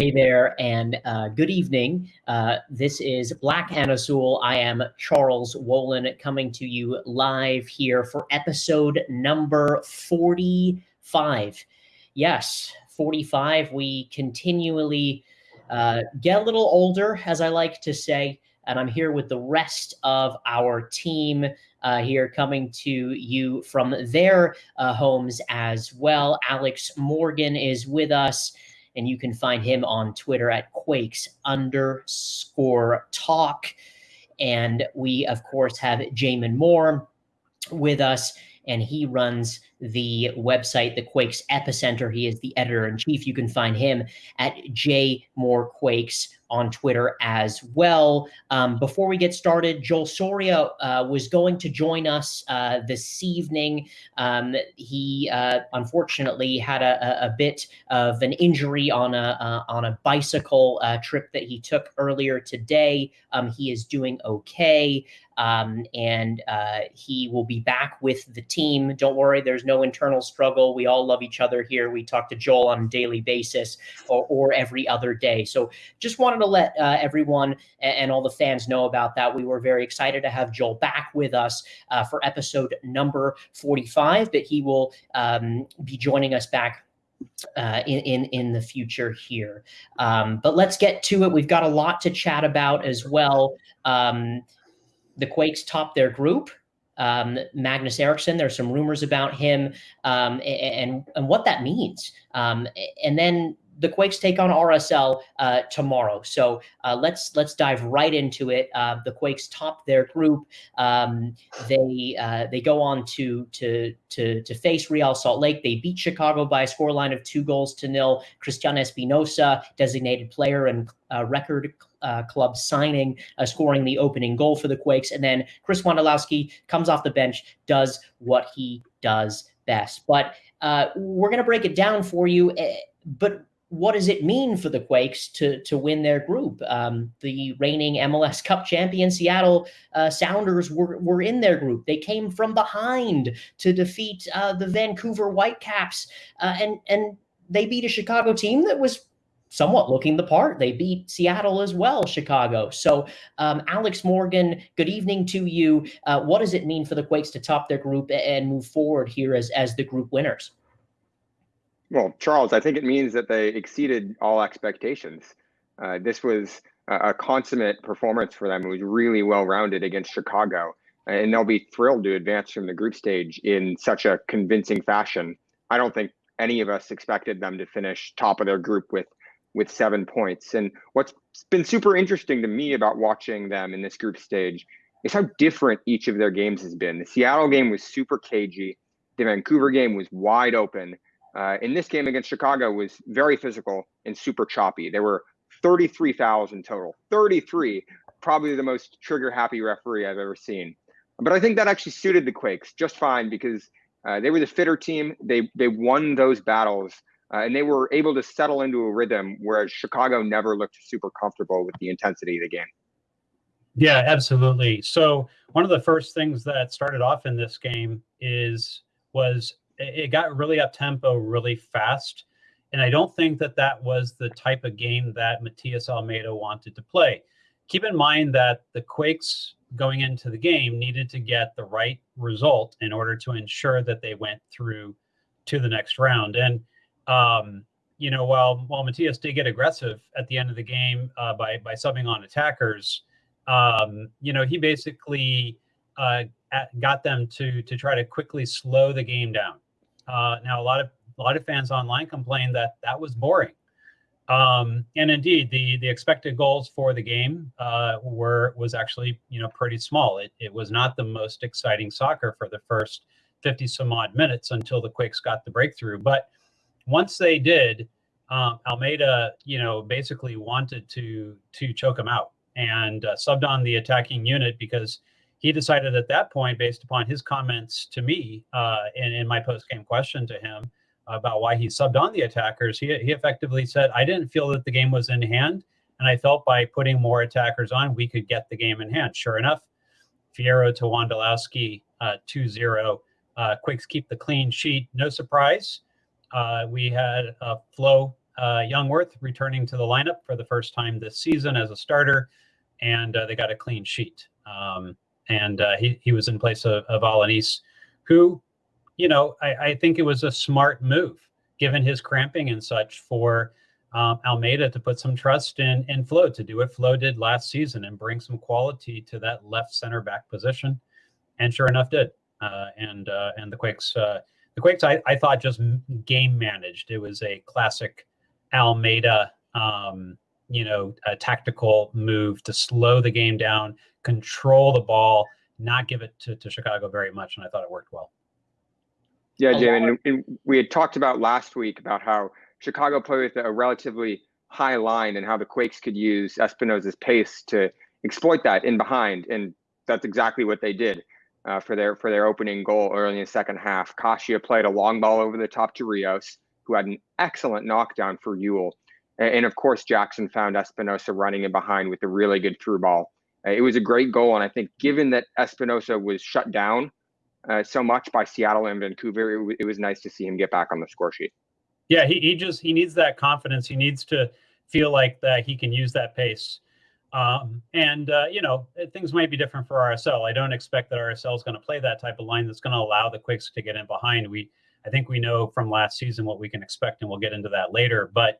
Hey there, and uh, good evening. Uh, this is Black and Azul. I am Charles Wolin coming to you live here for episode number 45. Yes, 45. We continually uh, get a little older, as I like to say, and I'm here with the rest of our team uh, here coming to you from their uh, homes as well. Alex Morgan is with us and you can find him on Twitter at Quakes underscore talk. And we, of course, have Jamin Moore with us, and he runs the website, the Quakes Epicenter. He is the editor in chief. You can find him at J More Quakes on Twitter as well. Um, before we get started, Joel Soria uh, was going to join us uh, this evening. Um, he uh, unfortunately had a, a, bit of an injury on a uh, on a bicycle uh, trip that he took earlier today. Um, he is doing okay. Um, and uh, he will be back with the team. Don't worry, there's no internal struggle. We all love each other here. We talk to Joel on a daily basis or, or every other day. So just wanted to let uh, everyone and, and, all the fans know about that. We were very excited to have Joel back with us uh, for episode number 45, but he will um, be joining us back uh, in, in in the future here. Um, but let's get to it. We've got a lot to chat about as well. Um, the Quakes top their group. Um, Magnus Eriksson, there's some rumors about him um, and, and what that means. Um, and then the Quakes take on RSL uh, tomorrow. So uh, let's let's dive right into it. Uh, the Quakes top their group. Um, they uh, they go on to to to to face Real Salt Lake. They beat Chicago by a scoreline of two goals to nil. Cristian Espinoza, designated player and uh, record uh, club signing, uh, scoring the opening goal for the Quakes. And then Chris Wondolowski comes off the bench, does what he does best. But uh, we're going to break it down for you. Eh, but what does it mean for the Quakes to to win their group? Um, the reigning MLS Cup champion Seattle uh, Sounders were were in their group. They came from behind to defeat uh, the Vancouver Whitecaps, uh, and and they beat a Chicago team that was somewhat looking the part. They beat Seattle as well, Chicago. So, um, Alex Morgan, good evening to you. Uh, what does it mean for the Quakes to top their group and move forward here as as the group winners? Well, Charles, I think it means that they exceeded all expectations. Uh, this was a, a, consummate performance for them. It was really well rounded against Chicago, and they'll be thrilled to advance from the group stage in such a convincing fashion. I don't think any of us expected them to finish top of their group with with seven points. And what's been super interesting to me about watching them in this group stage is how different each of their games has been. The Seattle game was super cagey. The Vancouver game was wide open uh, in this game against Chicago was very physical and super choppy. There were 33 fouls in total. 33, probably the most trigger happy referee I've ever seen. But I think that actually suited the Quakes just fine because uh, they were the fitter team. They they won those battles uh, and they were able to settle into a rhythm, whereas Chicago never looked super comfortable with the intensity of the game. Yeah, absolutely. So one of the first things that started off in this game is was it got really up tempo really fast. And I don't think that that was the type of game that Matias Almeyda wanted to play. Keep in mind that the Quakes going into the game needed to get the right result in order to ensure that they went through to the next round. And um, you know, while while Matias did get aggressive at the end of the game uh, by by subbing on attackers, um, you know, he basically uh, at, got them to to try to quickly slow the game down. Uh, now, a lot of a lot of fans online complained that that was boring. Um, and indeed, the the expected goals for the game uh, were was actually you know pretty small. It it was not the most exciting soccer for the first fifty some odd minutes until the Quakes got the breakthrough. But once they did, um, Almeyda you know basically wanted to to choke them out and uh, subbed on the attacking unit because he decided at that point, based upon his comments to me uh, in, in my post game question to him about why he subbed on the attackers, he, he effectively said, I didn't feel that the game was in hand. And I felt by putting more attackers on, we could get the game in hand. Sure enough, Fierro to Wondolowski uh, 2 0. Uh, Quakes keep the clean sheet. No surprise. Uh, we had a Flo uh, Jungwirth returning to the lineup for the first time this season as a starter, and uh, they got a clean sheet. Um, and uh, he he was in place of, of Alanis, who, you know, I, I think it was a smart move given his cramping and such for um, Almeyda to put some trust in in Flo to do what Flo did last season and bring some quality to that left center back position, and sure enough, did. Uh, and uh, and the Quakes, uh, the Quakes, I, I thought just game managed. It was a classic Almeyda, um, you know, a tactical move to slow the game down, control the ball, not give it to, to Chicago very much, and I thought it worked well. Yeah, Jamie, and, and we had talked about last week about how Chicago played with a relatively high line and how the Quakes could use Espinoza's pace to exploit that in behind, and that's exactly what they did uh, for their for their opening goal early in the second half. Kashia played a long ball over the top to Rios, who had an excellent knockdown for Yueill. And, and of course, Jackson found Espinoza running in behind with a really good through ball. Uh, it was a great goal, and I think given that Espinoza was shut down uh, so much by Seattle and Vancouver, it, it was nice to see him get back on the score sheet. Yeah, he, he just he needs that confidence. He needs to feel like that he can use that pace. Um, and uh, you know things might be different for RSL. I don't expect that RSL is going to play that type of line that's going to allow the Quakes to get in behind. We I think we know from last season what we can expect, and we'll get into that later. But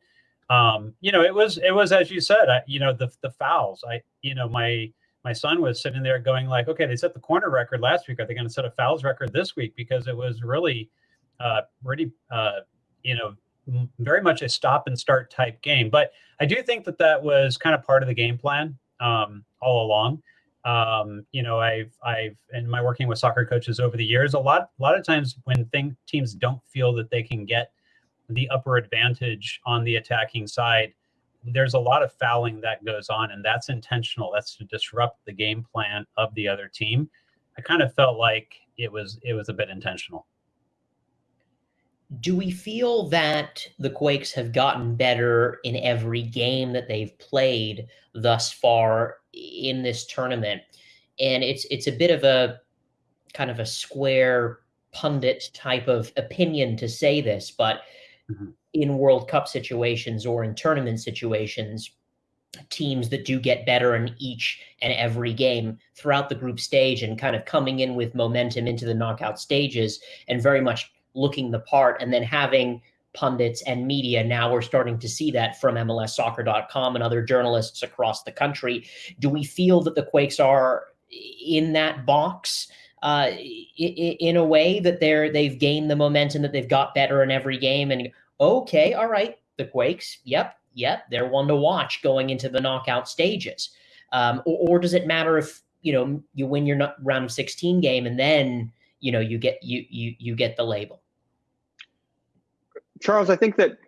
um, you know, it was it was as you said, I, you know, the the fouls. I you know my my son was sitting there going like, okay, they set the corner record last week. Are they going to set a fouls record this week? Because it was really, uh, really, uh, you know, very much a stop and start type game. But I do think that that was kind of part of the game plan um, all along. Um, you know, I've I've in my working with soccer coaches over the years, a lot a lot of times when thing, teams don't feel that they can get the upper advantage on the attacking side, there's a lot of fouling that goes on, and that's intentional. That's to disrupt the game plan of the other team. I kind of felt like it was it was a bit intentional do we feel that the Quakes have gotten better in every game that they've played thus far in this tournament? And it's it's a bit of a kind of a square pundit type of opinion to say this, but mm-hmm. in World Cup situations or in tournament situations, teams that do get better in each and every game throughout the group stage and kind of coming in with momentum into the knockout stages and very much looking the part and then having pundits and media now we're starting to see that from mlssoccer.com and other journalists across the country. Do we feel that the quakes are in that box uh, in a way that they're they've gained the momentum that they've got better in every game and okay all right the quakes yep yep they're one to watch going into the knockout stages. Um, or, or does it matter if you know you win your round of 16 game and then you know you get you you you get the label. Charles i think that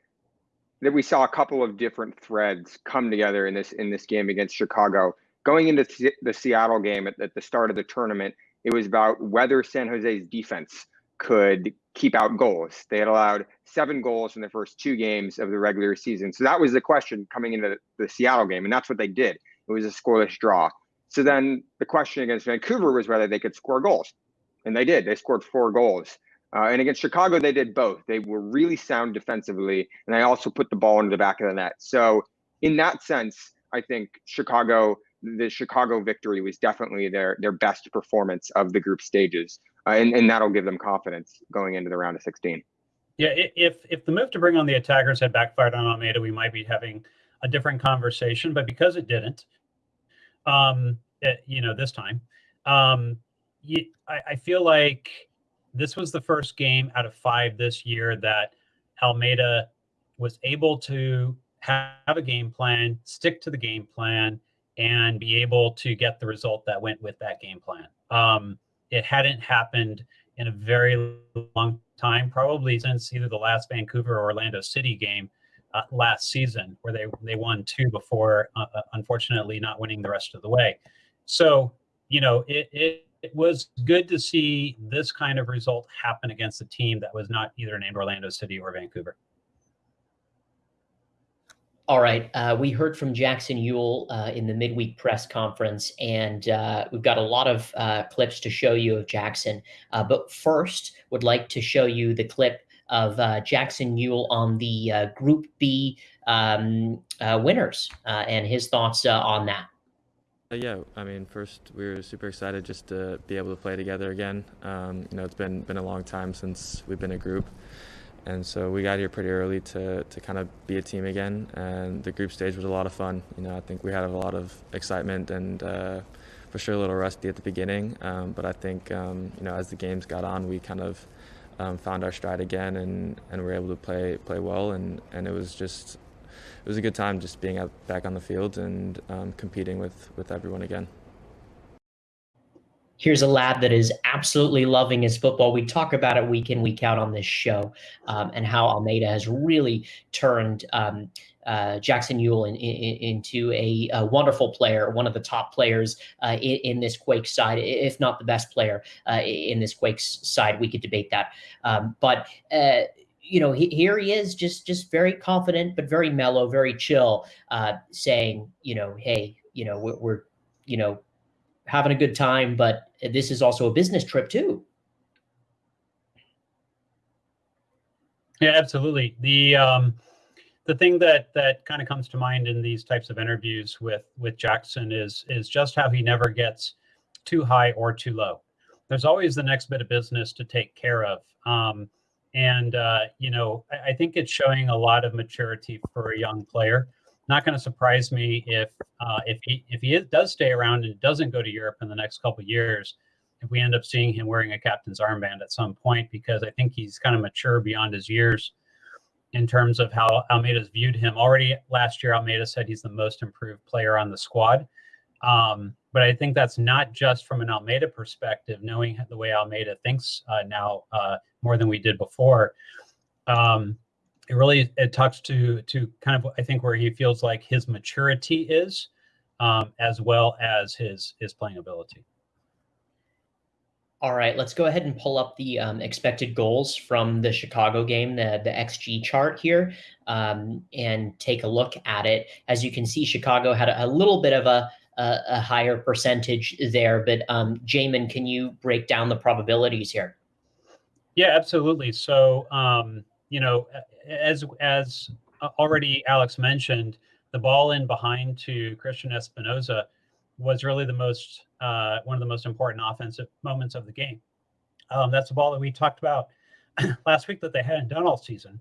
that we saw a couple of different threads come together in this in this game against chicago. Going into the seattle game at, at the start of the tournament it was about whether san jose's defense could keep out goals. They had allowed seven goals in the first two games of the regular season. So that was the question coming into the, the seattle game and that's what they did. It was a scoreless draw. So then the question against vancouver was whether they could score goals and they did. They scored four goals. Uh, and against Chicago, they did both. They were really sound defensively, and they also put the ball into the back of the net. So, in that sense, I think Chicago, the Chicago victory was definitely their their best performance of the group stages, uh, and and that'll give them confidence going into the round of 16. Yeah, if if the move to bring on the attackers had backfired on Almeyda, we might be having a different conversation. But because it didn't, um, it, you know, this time, um, you, I, I feel like this was the first game out of five this year that Almeyda was able to have a game plan, stick to the game plan, and be able to get the result that went with that game plan. Um, it hadn't happened in a very long time, probably since either the last Vancouver or Orlando City game uh, last season, where they they won two before, uh, uh unfortunately, not winning the rest of the way. So you know, it, it it was good to see this kind of result happen against a team that was not either named Orlando City or Vancouver. All right. Uh, we heard from Jackson Yueill uh, in the midweek press conference, and uh, we've got a lot of uh, clips to show you of Jackson. Uh, but first, would like to show you the clip of uh, Jackson Yueill on the Group B um, winners and his thoughts on that. Yeah, I mean, first we were super excited just to be able to play together again. Um, you know, it's been been a long time since we've been a group, and so we got here pretty early to to kind of be a team again. And the group stage was a lot of fun. You know, I think we had a lot of excitement and for sure a little rusty at the beginning, um, but I think um, you know as the games got on, we kind of um, found our stride again and, and were able to play play well, and, and it was just it was a good time just being out, back on the field and um, competing with with everyone again. Here's a lad that is absolutely loving his football. We talk about it week in, week out on this show, um, and how Almeyda has really turned um, uh, Jackson Yueill in, in, into a, a, wonderful player, one of the top players uh, in, in, this Quakes side, if not the best player uh, in this Quakes side. We could debate that, um, but uh, you know, he, here he is, just just very confident, but very mellow, very chill, uh, saying, you know, hey, you know, we're, we're you know having a good time, but this is also a business trip too. Yeah, absolutely. The um, the thing that that kind of comes to mind in these types of interviews with with Jackson is is just how he never gets too high or too low. There's always the next bit of business to take care of. Um, and uh, you know, I, I, think it's showing a lot of maturity for a young player. Not going to surprise me if uh, if he if he is, does stay around and doesn't go to Europe in the next couple years. If we end up seeing him wearing a captain's armband at some point, because I think he's kind of mature beyond his years in terms of how Almeyda's viewed him. Already last year, Almeyda said he's the most improved player on the squad. Um, but I think that's not just from an Almeyda perspective, knowing the way Almeyda thinks uh, now uh, more than we did before. Um, it really it talks to to kind of I think where he feels like his maturity is, um, as well as his his playing ability. All right, let's go ahead and pull up the um, expected goals from the Chicago game, the, the XG chart here, um, and take a look at it. As you can see, Chicago had a, a little bit of a, a, a, higher percentage there, but um, Jamin, can you break down the probabilities here? Yeah, absolutely. So, um, you know, as as already Alex mentioned, the ball in behind to Cristian Espinoza was really the most uh, one of the most important offensive moments of the game. Um, that's the ball that we talked about last week that they hadn't done all season,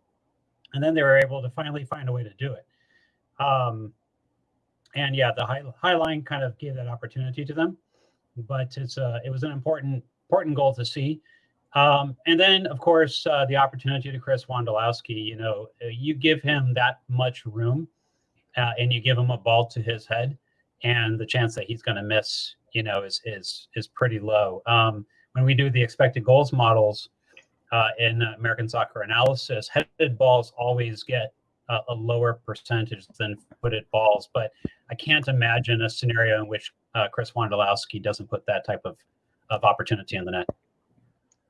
and then they were able to finally find a way to do it. Um, and yeah, the high high line kind of gave that opportunity to them, but it's uh, it was an important important goal to see. Um, and then, of course, uh, the opportunity to Chris Wondolowski. You know, uh, you give him that much room, uh, and you give him a ball to his head, and the chance that he's going to miss, you know, is is is pretty low. Um, when we do the expected goals models uh, in American Soccer Analysis, headed balls always get a, a lower percentage than footed balls, but I can't imagine a scenario in which uh, Chris Wondolowski doesn't put that type of of opportunity in the net.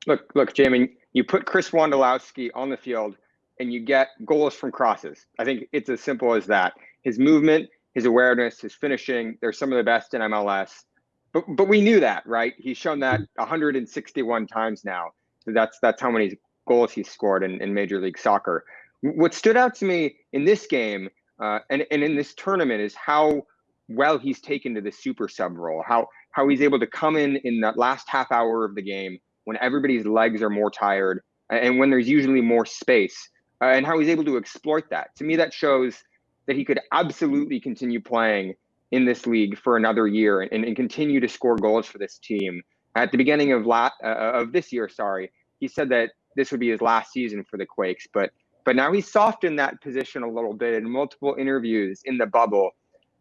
Look, look, Jamie, you put Chris Wondolowski on the field and you get goals from crosses. I think it's as simple as that. His movement, his awareness, his finishing, they're some of the best in MLS. But but we knew that, right? He's shown that 161 times now. So that's that's how many goals he's scored in, in Major League Soccer. What stood out to me in this game uh, and, and in this tournament is how well he's taken to the super sub role, how how he's able to come in in that last half hour of the game when everybody's legs are more tired and when there's usually more space, uh, and how he's able to exploit that. To me, that shows that he could absolutely continue playing in this league for another year and, and continue to score goals for this team. At the beginning of la- uh, of this year, sorry, he said that this would be his last season for the Quakes, but but now he's softened that position a little bit in multiple interviews in the bubble.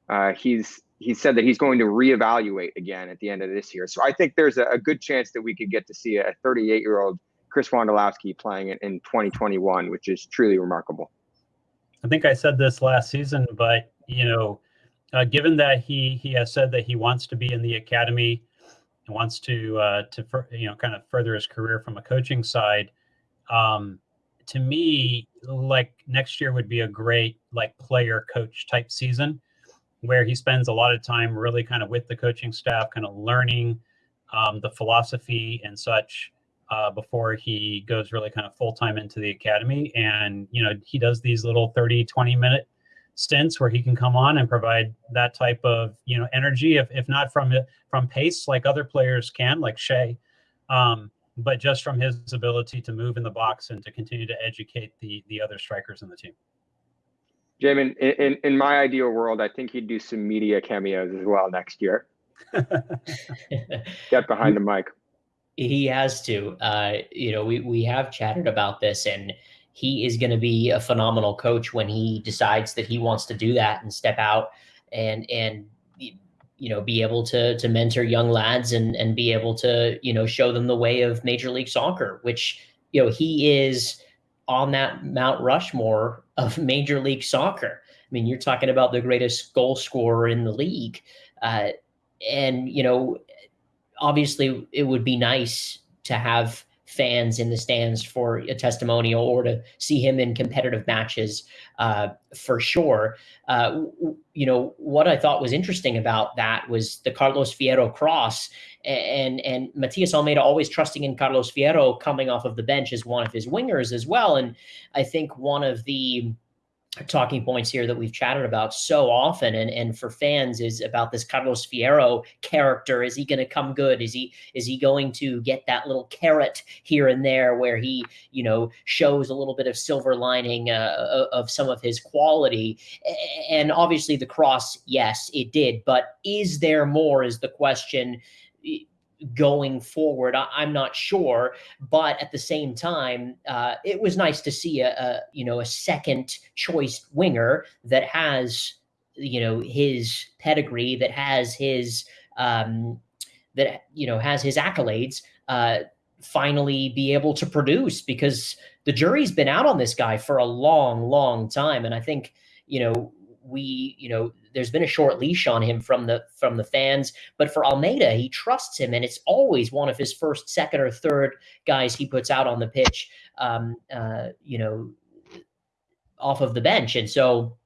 Uh, he's he said that he's going to reevaluate again at the end of this year. So I think there's a, a good chance that we could get to see a 38 year old Chris Wondolowski playing it in 2021, which is truly remarkable. I think I said this last season, but you know, uh, given that he he has said that he wants to be in the academy and wants to uh, to you know kind of further his career from a coaching side, um, to me, like next year would be a great like player coach type season where he spends a lot of time really kind of with the coaching staff, kind of learning um, the philosophy and such. uh, before he goes really kind of full time into the academy. And, you know, he does these little 30, 20 minute stints where he can come on and provide that type of, you know, energy, if, if not from from pace like other players can, like Shea, um, but just from his ability to move in the box and to continue to educate the the other strikers in the team. Jamin, in, in, in my ideal world, I think he'd do some media cameos as well next year. Get behind the mic. He has to. Uh, you know, we we have chatted about this, and he is going to be a phenomenal coach when he decides that he wants to do that and step out and and you know be able to to mentor young lads and and be able to you know show them the way of Major League Soccer, which you know he is on that Mount Rushmore of Major League Soccer. I mean, you're talking about the greatest goal scorer in the league. Uh, and you know obviously it would be nice to have fans in the stands for a testimonial or to see him in competitive matches uh, for sure. Uh, you know, what I thought was interesting about that was the Carlos Fierro cross and, and Matias Almeyda always trusting in Carlos Fierro coming off of the bench as one of his wingers as well. And I think one of the, talking points here that we've chatted about so often and, and for fans is about this Carlos Fierro character. Is he going to come good? Is he is he going to get that little carrot here and there where he, you know, shows a little bit of silver lining uh, of some of his quality? And obviously the cross, yes, it did. But is there more is the question going forward. I, am not sure, but at the same time, uh, it was nice to see a, a, you know a second choice winger that has you know his pedigree, that has his um, that you know has his accolades. Uh, finally be able to produce because the jury's been out on this guy for a long long time and i think you know we, you know, there's been a short leash on him from the from the fans, but for Almeyda, he trusts him, and it's always one of his first, second, or third guys he puts out on the pitch. Um, uh, you know, off of the bench, and so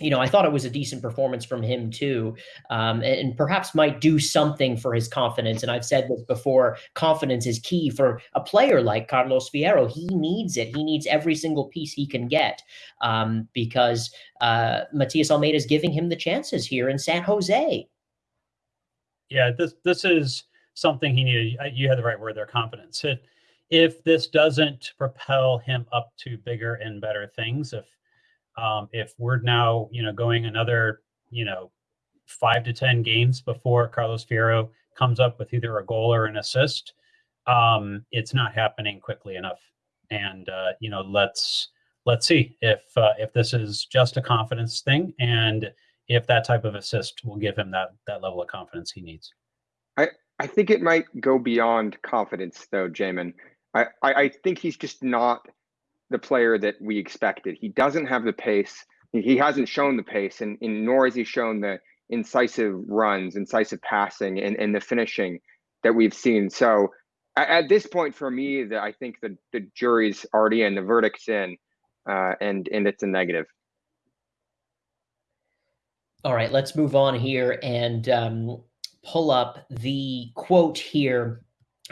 you know, I thought it was a decent performance from him too, um, and, and, perhaps might do something for his confidence. And I've said this before: confidence is key for a player like Carlos Fierro. He needs it. He needs every single piece he can get um, because uh, Matias Almeyda is giving him the chances here in San Jose. Yeah, this this is something he needed. You had the right word there: confidence. If this doesn't propel him up to bigger and better things, if um, if we're now, you know, going another, you know, five to ten games before Carlos Fierro comes up with either a goal or an assist, um, it's not happening quickly enough. And uh, you know, let's let's see if uh, if this is just a confidence thing, and if that type of assist will give him that that level of confidence he needs. I I think it might go beyond confidence, though, Jamin. I, I, I think he's just not the player that we expected. He doesn't have the pace. He hasn't shown the pace, and, and nor has he shown the incisive runs, incisive passing, and, and the finishing that we've seen. So at, at this point, for me, the, I think the, the jury's already in, the verdict's in, uh, and and it's a negative. All right, let's move on here and um, pull up the quote here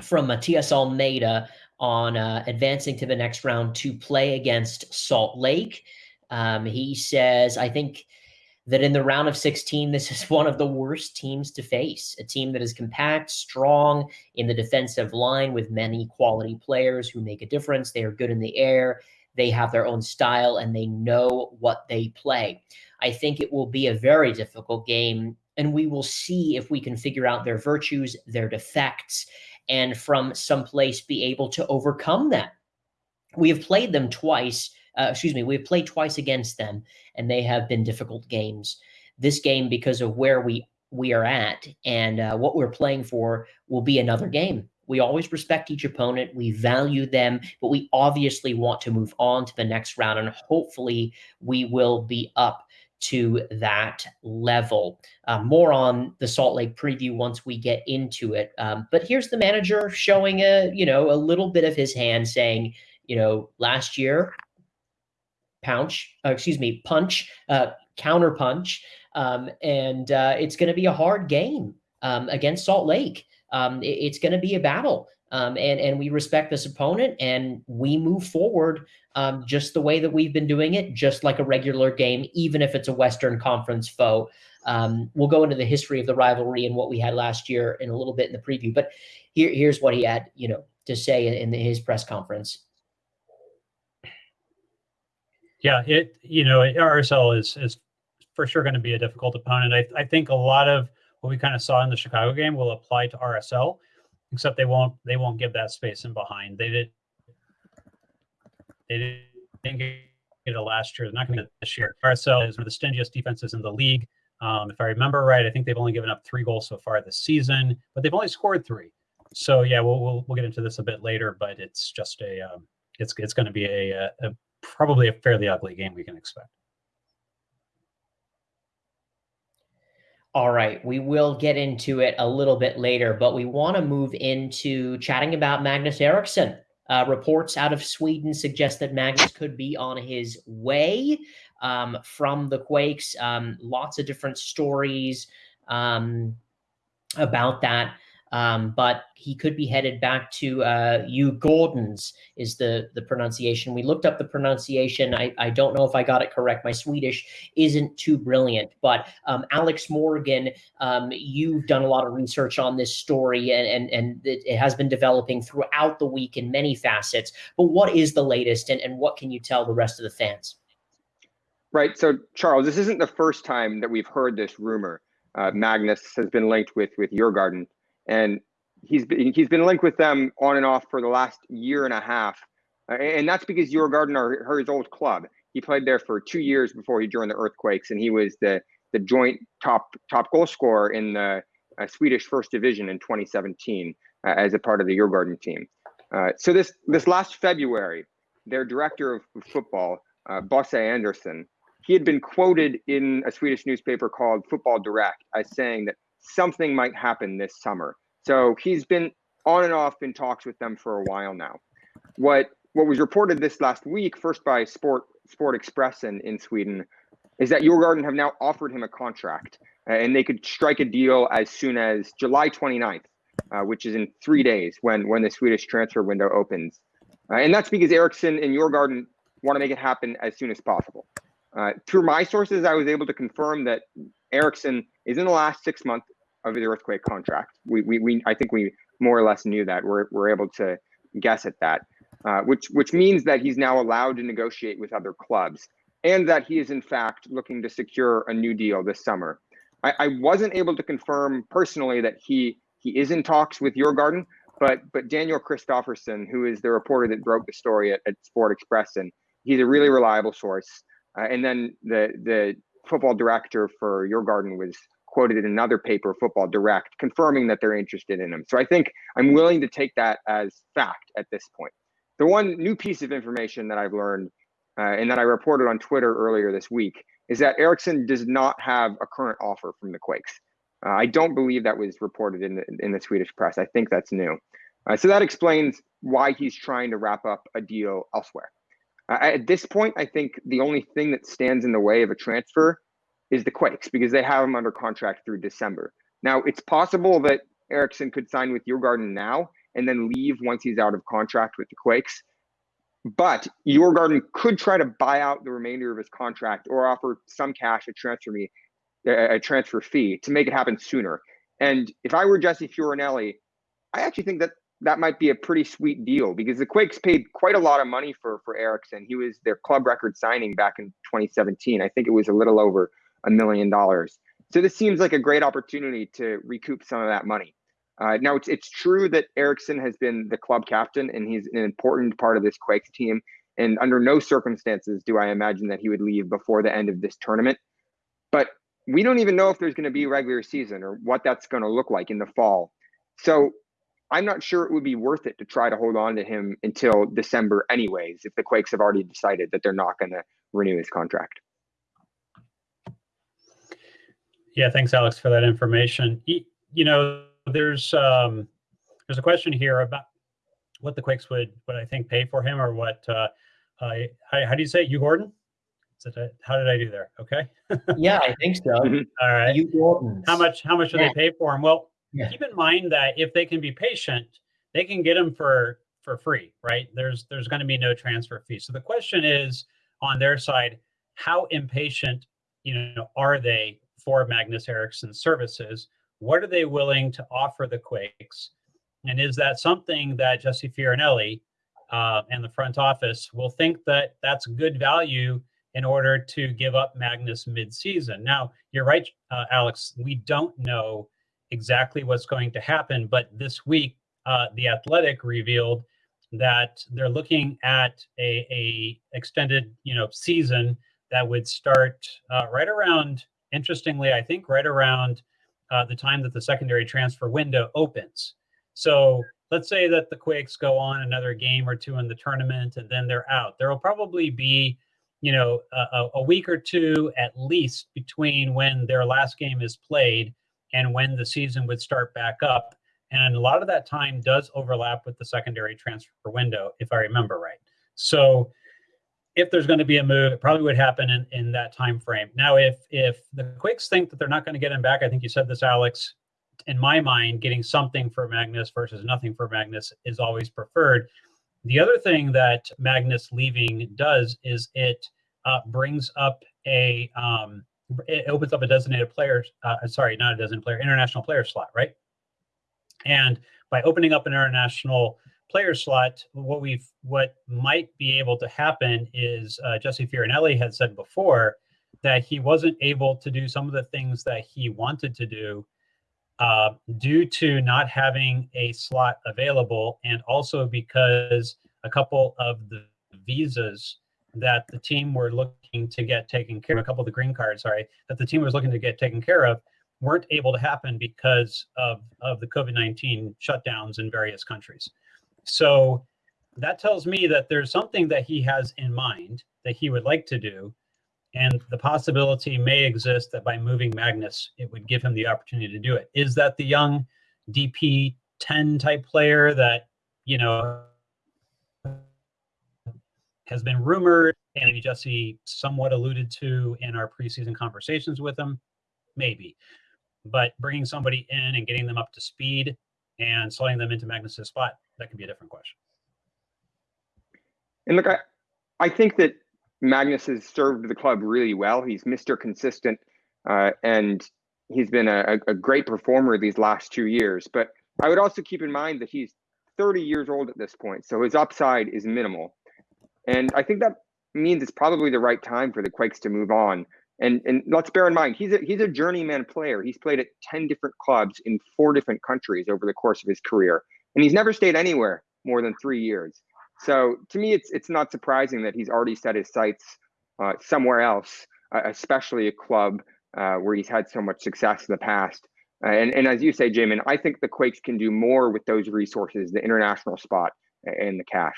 from Matias Almeyda on uh, advancing to the next round to play against Salt Lake. Um, he says, I think that in the round of 16, this is one of the worst teams to face. A team that is compact, strong in the defensive line with many quality players who make a difference. They are good in the air. They have their own style and they know what they play. I think it will be a very difficult game, and we will see if we can figure out their virtues, their defects, and from someplace be able to overcome them. We have played them twice. Uh, excuse me, we have played twice against them, and they have been difficult games. This game, because of where we we are at and uh, what we're playing for, will be another game. We always respect each opponent. We value them, but we obviously want to move on to the next round, and hopefully, we will be up to that level. Uh, more on the Salt Lake preview once we get into it. Um, but here's the manager showing a you know a little bit of his hand, saying, you know, last year, punch, uh, excuse me, punch, uh, counter punch, um, and uh, it's going to be a hard game um, against Salt Lake. Um, it, it's going to be a battle. Um, and, and we respect this opponent and we move forward um, just the way that we've been doing it, just like a regular game, even if it's a Western Conference foe. Um, we'll go into the history of the rivalry and what we had last year in a little bit in the preview. But here, here's what he had, you know, to say in, in his press conference. Yeah, it you know RSL is is for sure going to be a difficult opponent. I, I think a lot of what we kind of saw in the Chicago game will apply to RSL, except they won't they won't give that space in behind. They did they didn't get it last year. They're not going to this year. RSL is one of the stingiest defenses in the league. Um, if I remember right, I think they've only given up three goals so far this season, but they've only scored three. So yeah, we'll we'll, we'll get into this a bit later, but it's just a um, it's it's going to be a, a, a probably a fairly ugly game we can expect. All right, we will get into it a little bit later, but we want to move into chatting about Magnus Eriksson. Uh, reports out of Sweden suggest that Magnus could be on his way um, from the Quakes. Um, lots of different stories um, about that. Um, but he could be headed back to uh, Gordons is the the pronunciation. We looked up the pronunciation. I, I don't know if I got it correct. My Swedish isn't too brilliant, but um, Alex Morgan, um, you've done a lot of research on this story, and and and it, it, has been developing throughout the week in many facets. But what is the latest, and and what can you tell the rest of the fans? Right. So Charles, this isn't the first time that we've heard this rumor. Uh, Magnus has been linked with with Djurgården and he's been, he's been linked with them on and off for the last year and a half, uh, and that's because Djurgården are his old club. He played there for two years before he joined the Earthquakes, and he was the the joint top top goal scorer in the uh, Swedish First Division in 2017 uh, as a part of the Djurgården team. Uh, so this this last February, their director of football, uh, Bosse Andersson, he had been quoted in a Swedish newspaper called Football Direct as saying that something might happen this summer. So he's been on and off in talks with them for a while now. What what was reported this last week, first by Sport Sport Express in, in Sweden, is that Djurgården have now offered him a contract uh, and they could strike a deal as soon as July 29th, uh, which is in three days when when the Swedish transfer window opens. Uh, and that's because Eriksson and Djurgården want to make it happen as soon as possible. Uh, through my sources, I was able to confirm that Eriksson is in the last six months of the earthquake contract. We, we, we I think we more or less knew that. We're, we're able to guess at that, uh, which which means that he's now allowed to negotiate with other clubs, and that he is in fact looking to secure a new deal this summer. I, I wasn't able to confirm personally that he he is in talks with Djurgården, but but Daniel Kristofferson, who is the reporter that broke the story at, at Sport Express, and he's a really reliable source. Uh, and then the the football director for Djurgården was quoted in another paper, Football Direct, confirming that they're interested in him. So I think I'm willing to take that as fact at this point. The one new piece of information that I've learned uh, and that I reported on Twitter earlier this week is that Eriksson does not have a current offer from the Quakes. Uh, I don't believe that was reported in the, in the Swedish press. I think that's new. Uh, so that explains why he's trying to wrap up a deal elsewhere. Uh, at this point, I think the only thing that stands in the way of a transfer is the Quakes because they have him under contract through December. Now, it's possible that Eriksson could sign with Djurgården now and then leave once he's out of contract with the Quakes. But Djurgården could try to buy out the remainder of his contract or offer some cash, a transfer me, a transfer fee to make it happen sooner. And if I were Jesse Fioranelli, I actually think that that might be a pretty sweet deal because the Quakes paid quite a lot of money for for Eriksson. He was their club record signing back in 2017. I think it was a little over a million dollars. So this seems like a great opportunity to recoup some of that money. Uh, now it's it's true that Eriksson has been the club captain and he's an important part of this Quakes team. And under no circumstances do I imagine that he would leave before the end of this tournament. But we don't even know if there's going to be a regular season or what that's going to look like in the fall. So I'm not sure it would be worth it to try to hold on to him until December, anyways, if the Quakes have already decided that they're not going to renew his contract. Yeah, thanks, Alex, for that information. You know, there's um, there's a question here about what the Quakes would, what I think, pay for him, or what. Uh, I, how do you say it? Djurgården? A, how did I do there? Okay. yeah, I think so. Mm-hmm. All right. Djurgården. How much? How much do yeah. they pay for him? Well, yeah. keep in mind that if they can be patient, they can get them for for free, right? There's there's going to be no transfer fee. So the question is on their side, how impatient, you know, are they for Magnus Eriksson's services? What are they willing to offer the Quakes? And is that something that Jesse Fioranelli uh, and the front office will think that that's good value in order to give up Magnus mid-season? Now, you're right, uh, Alex. We don't know exactly what's going to happen, but this week, uh, the Athletic revealed that they're looking at a, a extended, you know, season that would start uh, right around. Interestingly, I think right around uh, the time that the secondary transfer window opens. So let's say that the Quakes go on another game or two in the tournament and then they're out. There will probably be, you know, a, a, week or two at least between when their last game is played and when the season would start back up. And a lot of that time does overlap with the secondary transfer window, if I remember right. So if there's going to be a move, it probably would happen in, in that time frame. Now, if if the Quakes think that they're not going to get him back, I think you said this, Alex, in my mind, getting something for Magnus versus nothing for Magnus is always preferred. The other thing that Magnus leaving does is it uh, brings up a um, it opens up a designated player. Uh, sorry, not a designated player, international player slot, right? And by opening up an international player slot, what we've what might be able to happen is uh, Jesse Fioranelli had said before that he wasn't able to do some of the things that he wanted to do uh, due to not having a slot available, and also because a couple of the visas that the team were looking to get taken care of, a couple of the green cards, sorry, that the team was looking to get taken care of, weren't able to happen because of, of the COVID 19 shutdowns in various countries. So that tells me that there's something that he has in mind that he would like to do and the possibility may exist that by moving Magnus, it would give him the opportunity to do it. Is that the young DP 10 type player that, you know, has been rumored and Jesse somewhat alluded to in our preseason conversations with him? Maybe. But bringing somebody in and getting them up to speed and slotting them into Magnus's spot, that can be a different question. And look, I, I think that Magnus has served the club really well. He's Mr. Consistent, uh, and he's been a, a great performer these last two years. But I would also keep in mind that he's 30 years old at this point, so his upside is minimal. And I think that means it's probably the right time for the Quakes to move on. And and let's bear in mind he's a he's a journeyman player. He's played at 10 different clubs in four different countries over the course of his career. And he's never stayed anywhere more than three years. So to me, it's it's not surprising that he's already set his sights uh, somewhere else, uh, especially a club uh, where he's had so much success in the past. and and as you say, Jamin, I think the Quakes can do more with those resources, the international spot and the cash.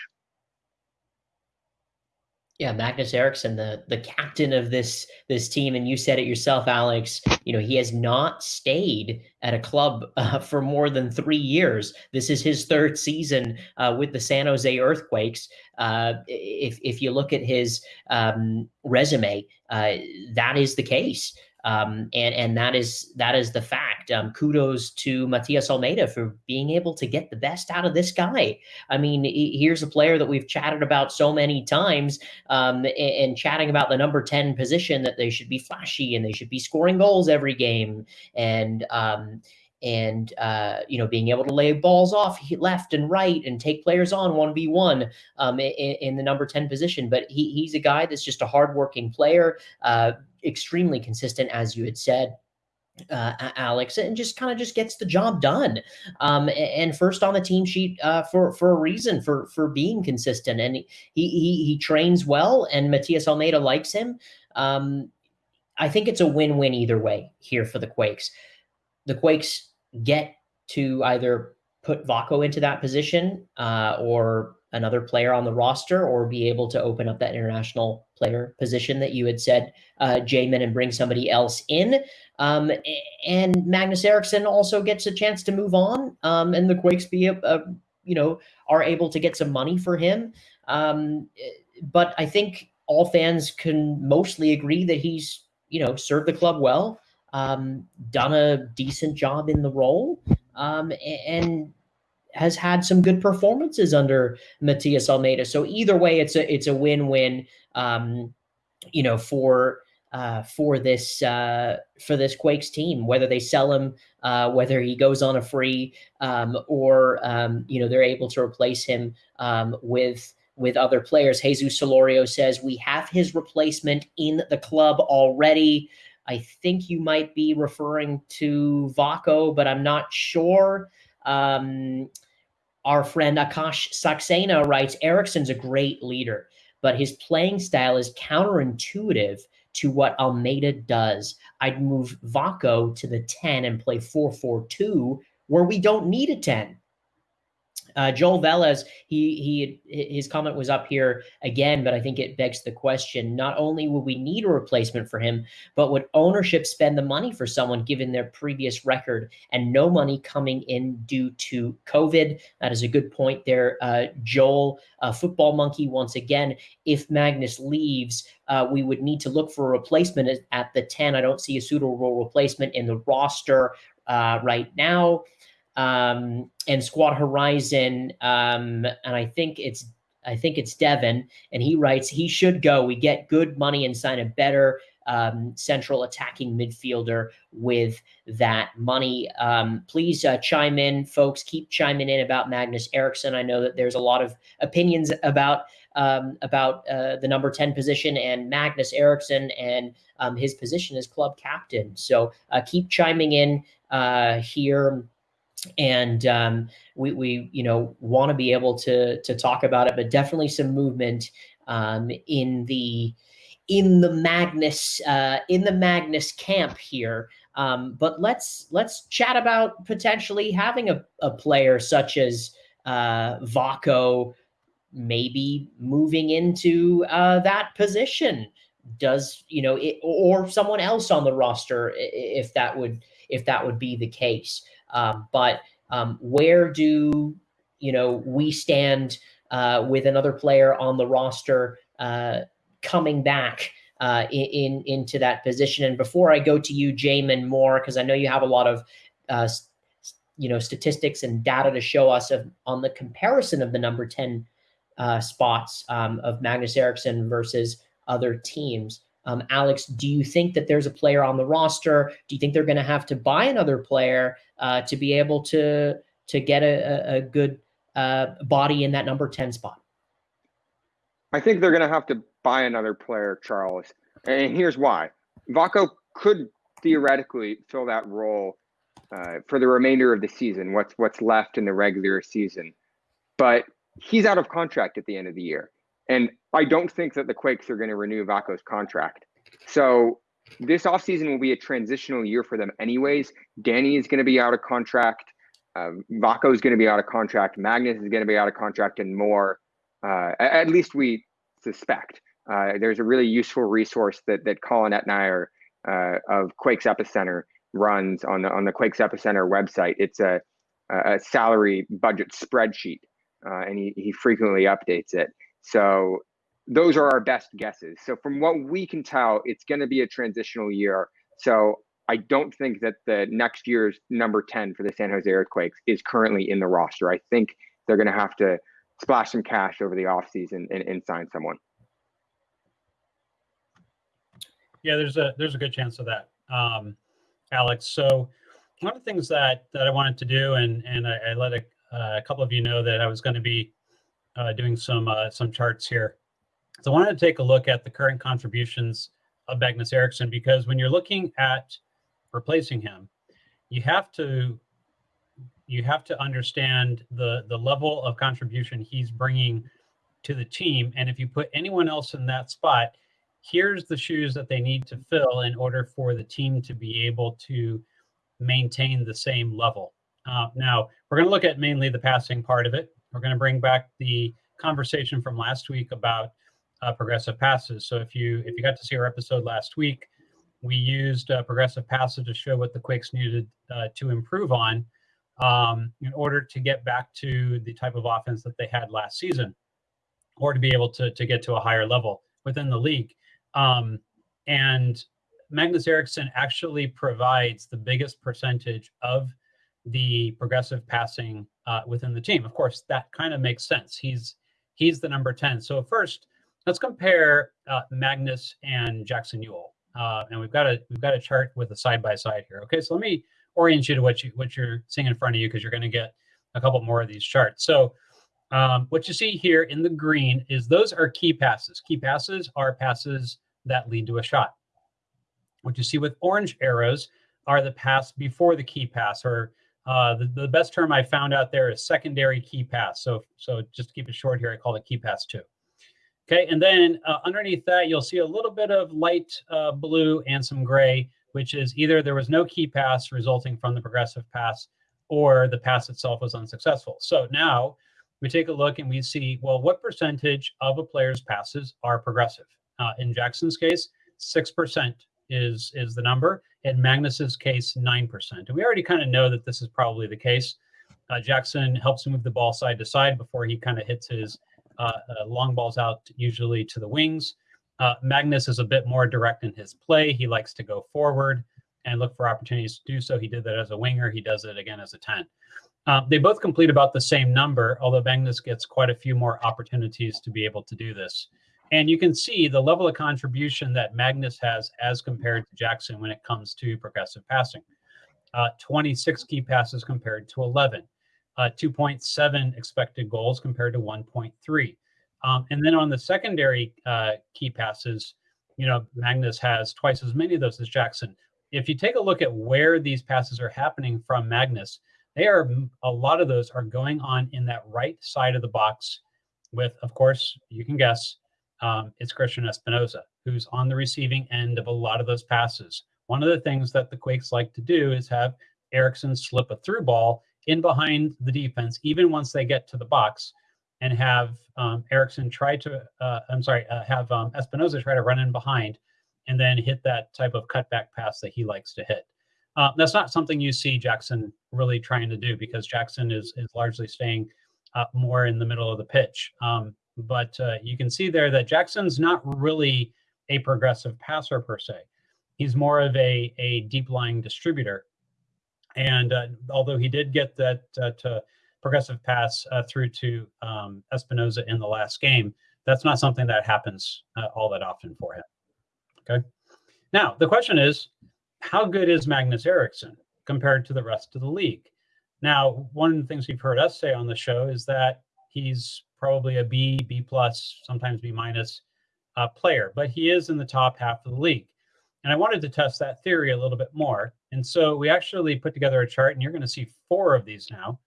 Yeah, Magnus Eriksson, the the captain of this this team, and you said it yourself, Alex. You know he has not stayed at a club uh, for more than three years. This is his third season uh, with the San Jose Earthquakes. Uh, if if you look at his um, resume, uh, that is the case. Um, and and that is that is the fact. Um, kudos to Matias Almeyda for being able to get the best out of this guy. I mean, here's a player that we've chatted about so many times, um, and, and, chatting about the number ten position that they should be flashy and they should be scoring goals every game, and um, and uh, you know being able to lay balls off left and right and take players on one v one um, in, the number ten position. But he, he's a guy that's just a hardworking player. Uh, extremely consistent, as you had said. Uh, Alex, and just kind of just gets the job done. Um, and first on the team sheet uh, for for a reason for for being consistent. And he he he trains well, and Matias Almeyda likes him. Um, I think it's a win win either way here for the Quakes. The Quakes get to either put Vako into that position uh, or another player on the roster or be able to open up that international player position that you had said, uh, Jamin, and bring somebody else in. Um, and Magnus Eriksson also gets a chance to move on, um, and the Quakes be a, a, you know are able to get some money for him. Um, but I think all fans can mostly agree that he's you know served the club well, um, done a decent job in the role, um, and has had some good performances under Matias Almeyda. So either way, it's a it's a win win. Um, you know for uh, for this uh, for this Quakes team, whether they sell him, uh, whether he goes on a free, um, or um, you know they're able to replace him um, with with other players. Jesus Solorio says we have his replacement in the club already. I think you might be referring to Vako, but I'm not sure. Um, our friend Akash Saxena writes Eriksson's a great leader, but his playing style is counterintuitive to what Almeyda does. I'd move Vako to the 10 and play 4 4 2, where we don't need a 10. Uh, Joel Velez, he he his comment was up here again, but I think it begs the question: not only would we need a replacement for him, but would ownership spend the money for someone given their previous record and no money coming in due to COVID? That is a good point there, uh, Joel. Uh, football monkey once again. If Magnus leaves, uh, we would need to look for a replacement at the ten. I don't see a suitable role replacement in the roster uh, right now um, and Squad Horizon, um, and I think it's I think it's Devin, and he writes he should go. We get good money and sign a better um, central attacking midfielder with that money. Um, please uh, chime in, folks. Keep chiming in about Magnus Eriksson. I know that there's a lot of opinions about um, about uh, the number 10 position and Magnus Eriksson and um, his position as club captain. So uh, keep chiming in uh, here and um, we, we you know want to be able to to talk about it but definitely some movement um, in the in the magnus uh, in the magnus camp here. Um, but let's let's chat about potentially having a, a player such as uh, Vako maybe moving into uh, that position. Does you know it, or someone else on the roster if that would if that would be the case um, but um, where do you know we stand uh, with another player on the roster uh, coming back uh, in, in, into that position? And before I go to you, Jamin Moore, because I know you have a lot of uh, you know statistics and data to show us of, on the comparison of the number ten uh, spots um, of Magnus Eriksson versus other teams. Um, Alex, do you think that there's a player on the roster? Do you think they're going to have to buy another player uh, to be able to to get a, a good uh, body in that number ten spot? I think they're going to have to buy another player, Charles, and here's why: Vako could theoretically fill that role uh, for the remainder of the season. What's what's left in the regular season, but he's out of contract at the end of the year. And I don't think that the Quakes are going to renew Vako's contract. So this offseason will be a transitional year for them, anyways. Danny is going to be out of contract. Um, Vako is going to be out of contract. Magnus is going to be out of contract, and more. Uh, at least we suspect. Uh, there's a really useful resource that that Colin Etnier uh, of Quakes Epicenter runs on the on the Quakes Epicenter website. It's a a salary budget spreadsheet, uh, and he he frequently updates it. So those are our best guesses. So from what we can tell, it's going to be a transitional year. So I don't think that the next year's number 10 for the San Jose Earthquakes is currently in the roster. I think they're going to have to splash some cash over the offseason and, and sign someone. Yeah, there's a there's a good chance of that, um, Alex. So one of the things that that I wanted to do, and and I, I let a, uh, a couple of you know that I was going to be uh, doing some uh, some charts here. So I wanted to take a look at the current contributions of Magnus Eriksson because when you're looking at replacing him, you have to you have to understand the the level of contribution he's bringing to the team. And if you put anyone else in that spot, here's the shoes that they need to fill in order for the team to be able to maintain the same level. Uh, now, we're going to look at mainly the passing part of it. We're going to bring back the conversation from last week about uh, progressive passes. So if you if you got to see our episode last week, we used uh, progressive passes to show what the Quakes needed uh, to improve on um, in order to get back to the type of offense that they had last season, or to be able to to get to a higher level within the league. Um, and Magnus Eriksson actually provides the biggest percentage of the progressive passing uh, within the team. Of course, that kind of makes sense. He's he's the number 10. So first, let's compare uh, Magnus and Jackson Yueill. Uh, and we've got a we've got a chart with a side by side here. Okay, so let me orient you to what you what you're seeing in front of you because you're going to get a couple more of these charts. So um, what you see here in the green is those are key passes. Key passes are passes that lead to a shot. What you see with orange arrows are the pass before the key pass, or uh, the, the best term I found out there is secondary key pass. So, so just to keep it short here, I call it key pass two. Okay, and then uh, underneath that, you'll see a little bit of light uh, blue and some gray, which is either there was no key pass resulting from the progressive pass or the pass itself was unsuccessful. So now we take a look and we see, well, what percentage of a player's passes are progressive? Uh, in Jackson's case, 6% is, is the number. In Magnus's case, 9%. And we already kind of know that this is probably the case. Uh, Jackson helps move the ball side to side before he kind of hits his uh, uh, long balls out, usually to the wings. Uh, Magnus is a bit more direct in his play. He likes to go forward and look for opportunities to do so. He did that as a winger. He does it again as a 10. Uh, they both complete about the same number, although Magnus gets quite a few more opportunities to be able to do this. And you can see the level of contribution that Magnus has as compared to Jackson when it comes to progressive passing. Uh, 26 key passes compared to 11, uh, 2.7 expected goals compared to 1.3. Um, and then on the secondary uh, key passes, you know, Magnus has twice as many of those as Jackson. If you take a look at where these passes are happening from Magnus, they are a lot of those are going on in that right side of the box with, of course, you can guess, um, it's Cristian Espinoza, who's on the receiving end of a lot of those passes. One of the things that the Quakes like to do is have Eriksson slip a through ball in behind the defense, even once they get to the box, and have um, Eriksson try to, uh, I'm sorry, uh, have um, Espinoza try to run in behind and then hit that type of cutback pass that he likes to hit. Uh, that's not something you see Jackson really trying to do because Jackson is, is largely staying uh, more in the middle of the pitch. Um, but uh, you can see there that Jackson's not really a progressive passer per se. He's more of a, a deep lying distributor. And uh, although he did get that uh, to progressive pass uh, through to um, Espinoza in the last game, that's not something that happens uh, all that often for him. Okay. Now, the question is how good is Magnus Eriksson compared to the rest of the league? Now, one of the things we've heard us say on the show is that he's probably a B, B plus, sometimes B minus uh, player, but he is in the top half of the league. And I wanted to test that theory a little bit more. And so we actually put together a chart, and you're going to see four of these now.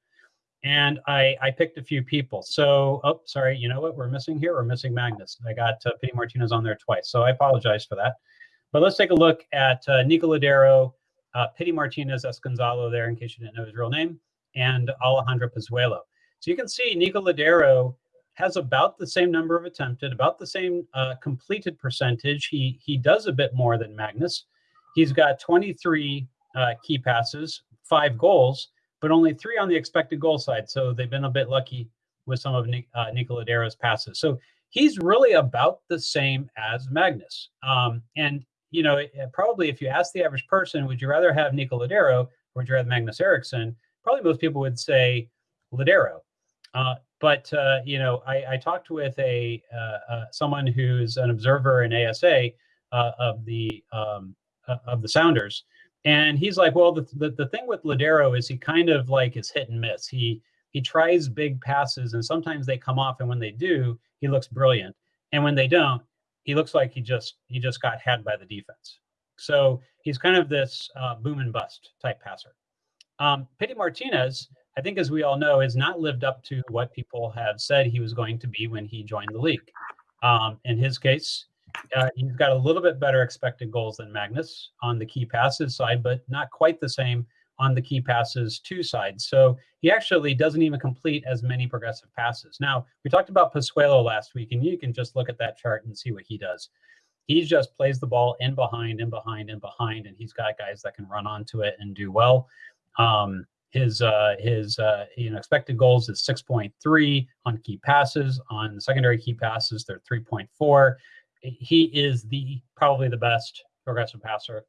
And I, I picked a few people. So, oh, sorry, you know what we're missing here? We're missing Magnus. I got uh, Pity Martinez on there twice. So I apologize for that. But let's take a look at uh, Nico Lodeiro, uh, Pity Martinez Esconzalo there, in case you didn't know his real name, and Alejandro Pozuelo. So you can see Nico Lodeiro has about the same number of attempted, about the same uh, completed percentage. He he does a bit more than Magnus. He's got 23 uh, key passes, five goals, but only three on the expected goal side. So they've been a bit lucky with some of Nic- uh, Nico Lodeiro's passes. So he's really about the same as Magnus. Um, and you know, probably if you ask the average person, would you rather have Nico Lodeiro or would you rather Magnus Eriksson? Probably most people would say Lodeiro. Uh, but uh, you know, I, I, talked with a uh, uh someone who's an observer in ASA uh, of the um, uh, of the Sounders, and he's like, well, the, the, the thing with Lodeiro is he kind of like is hit and miss. He he tries big passes, and sometimes they come off, and when they do, he looks brilliant, and when they don't, he looks like he just he just got had by the defense. So he's kind of this boom and bust type passer. Um, Pity Martinez I think, as we all know, has not lived up to what people have said he was going to be when he joined the league. Um, in his case, uh, he's got a little bit better expected goals than Magnus on the key passes side, but not quite the same on the key passes two side. So he actually doesn't even complete as many progressive passes. Now, we talked about Pozuelo last week, and you can just look at that chart and see what he does. He just plays the ball in behind, in behind, in behind, and he's got guys that can run onto it and do well. Um, his uh, his uh, you know expected goals is 6.3 on key passes. On secondary key passes, they're 3.4. He is the probably the best progressive passer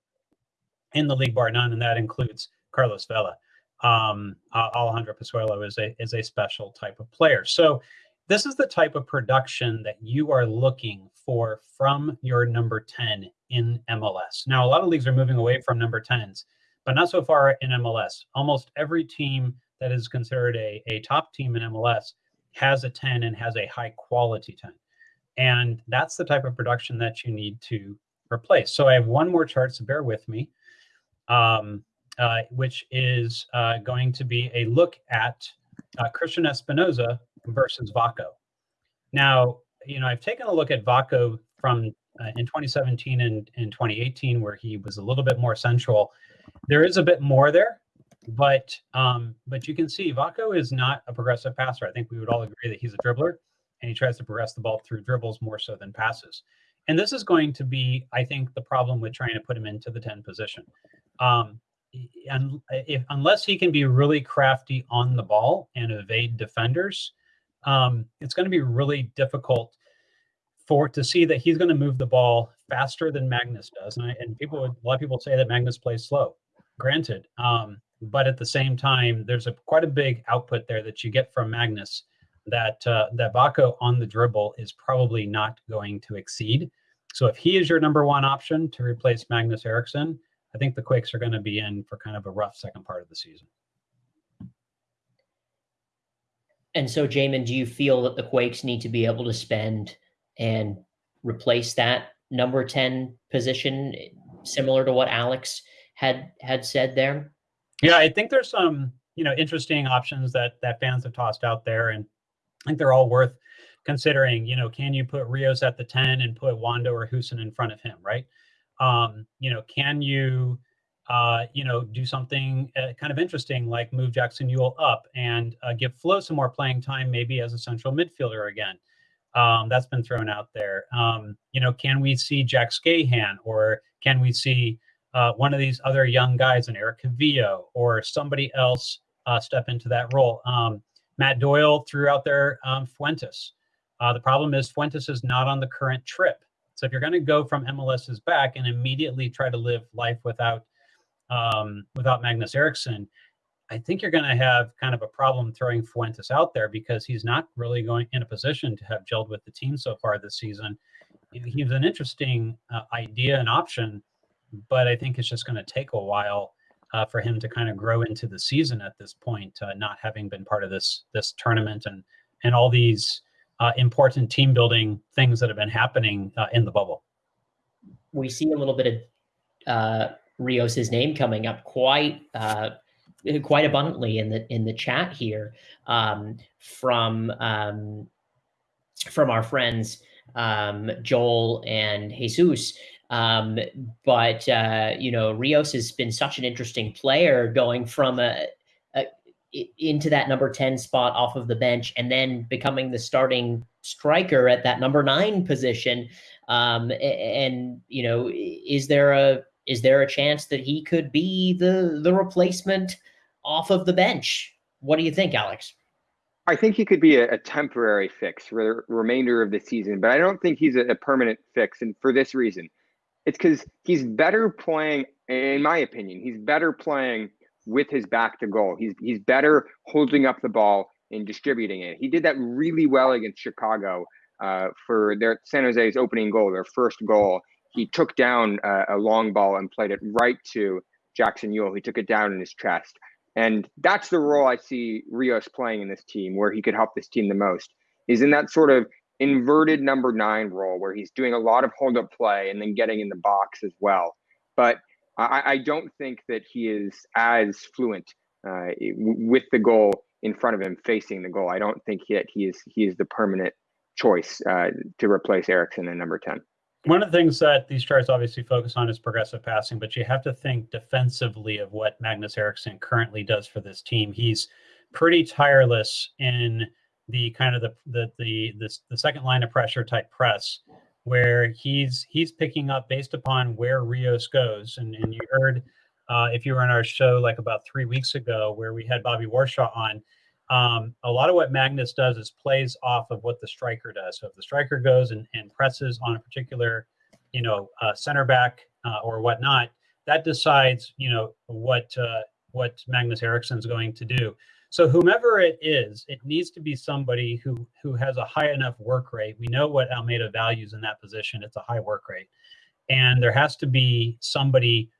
in the league, bar none, and that includes Carlos Vela. um, Alejandro Pozuelo is a is a special type of player. So this is the type of production that you are looking for from your number 10 in MLS. Now, a lot of leagues are moving away from number 10s, but not so far in MLS. Almost every team that is considered a, a top team in MLS has a 10 and has a high quality 10. And that's the type of production that you need to replace. So I have one more chart, so bear with me, um, uh, which is uh, going to be a look at uh, Cristian Espinoza versus Vako. Now, you know, I've taken a look at Vako from uh, in 2017 and in 2018, where he was a little bit more central. There is a bit more there, but um, but you can see Vako is not a progressive passer. I think we would all agree that he's a dribbler, and he tries to progress the ball through dribbles more so than passes. And this is going to be, I think, the problem with trying to put him into the 10 position. Um, and if, unless he can be really crafty on the ball and evade defenders, um, it's going to be really difficult for to see that he's going to move the ball faster than Magnus does. And, I, and people, would, a lot of people say that Magnus plays slow. Granted, um, but at the same time, there's a quite a big output there that you get from Magnus that uh, that Vako on the dribble is probably not going to exceed. So if he is your number one option to replace Magnus Eriksson, I think the Quakes are going to be in for kind of a rough second part of the season. And so, Jamin, do you feel that the Quakes need to be able to spend and replace that number 10 position, similar to what Alex had had said there? Yeah, I think there's some, you know, interesting options that that fans have tossed out there, and I think they're all worth considering. You know, can you put Rios at the 10 and put Wondo or Hoesen in front of him, right? Um, you know, can you uh, you know, do something uh, kind of interesting like move Jackson Yueill up and uh, give Flo some more playing time, maybe as a central midfielder again. Um, that's been thrown out there. Um, you know, can we see Jack Skahan or can we see uh, one of these other young guys, an Eric Calvillo or somebody else uh, step into that role? Um, Matt Doyle threw out there um, Fuentes. Uh, the problem is Fuentes is not on the current trip. So if you're going to go from MLS's back and immediately try to live life without um, without Magnus Eriksson, I think you're going to have kind of a problem throwing Fuentes out there because he's not really going in a position to have gelled with the team so far this season. He's an interesting uh, idea and option, but I think it's just going to take a while uh, for him to kind of grow into the season at this point, uh, not having been part of this this tournament and and all these uh, important team building things that have been happening uh, in the bubble. We see a little bit of uh, Rios's name coming up quite quite abundantly in the in the chat here um, from um, from our friends um, Joel and Jesus. Um, but uh, you know, Rios has been such an interesting player, going from a, a into that number 10 spot off of the bench and then becoming the starting striker at that number nine position. Um, and, you know, is there a is there a chance that he could be the the replacement off of the bench? What do you think, Alex? I think he could be a, a temporary fix for the remainder of the season, but I don't think he's a, a permanent fix. And for this reason, it's because he's better playing, in my opinion, he's better playing with his back to goal. He's he's better holding up the ball and distributing it. He did that really well against Chicago uh, for their San Jose's opening goal, their first goal he took down a, a long ball and played it right to Jackson Yueill. He took it down in his chest. And that's the role I see Rios playing in this team, where he could help this team the most, is in that sort of inverted number nine role where he's doing a lot of hold up play and then getting in the box as well. But I, I don't think that he is as fluent uh, with the goal in front of him, facing the goal. I don't think yet he is he is the permanent choice uh, to replace Eriksson in number ten one of the things that these charts obviously focus on is progressive passing, but you have to think defensively of what Magnus Eriksson currently does for this team. He's pretty tireless in the kind of the the the the, the second line of pressure type press where he's he's picking up based upon where Rios goes. And and you heard uh, if you were on our show like about three weeks ago where we had Bobby Warshaw on, um, a lot of what Magnus does is plays off of what the striker does. So if the striker goes and, and presses on a particular, you know, uh, center back uh, or whatnot, that decides, you know, what uh, what Magnus Eriksson is going to do. So whomever it is, it needs to be somebody who who has a high enough work rate. We know what Almeyda values in that position. It's a high work rate. And there has to be somebody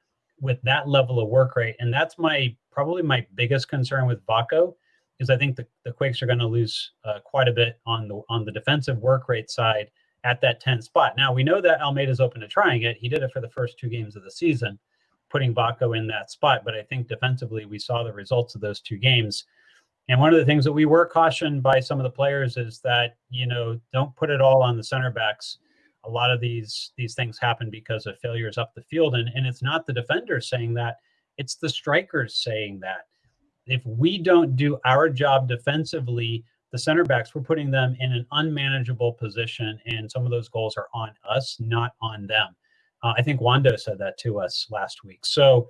with that level of work rate. And that's my probably my biggest concern with Vako because I think the, the Quakes are going to lose uh, quite a bit on the on the defensive work rate side at that 10 spot. Now we know that Almeyda's open to trying it. He did it for the first two games of the season, putting Vako in that spot. But I think defensively, we saw the results of those two games. And one of the things that we were cautioned by some of the players is that, you know, don't put it all on the center backs. A lot of these these things happen because of failures up the field. And, and it's not the defenders saying that, it's the strikers saying that. If we don't do our job defensively, the center backs, we're putting them in an unmanageable position, and some of those goals are on us, not on them. Uh, I think Wondo said that to us last week. So,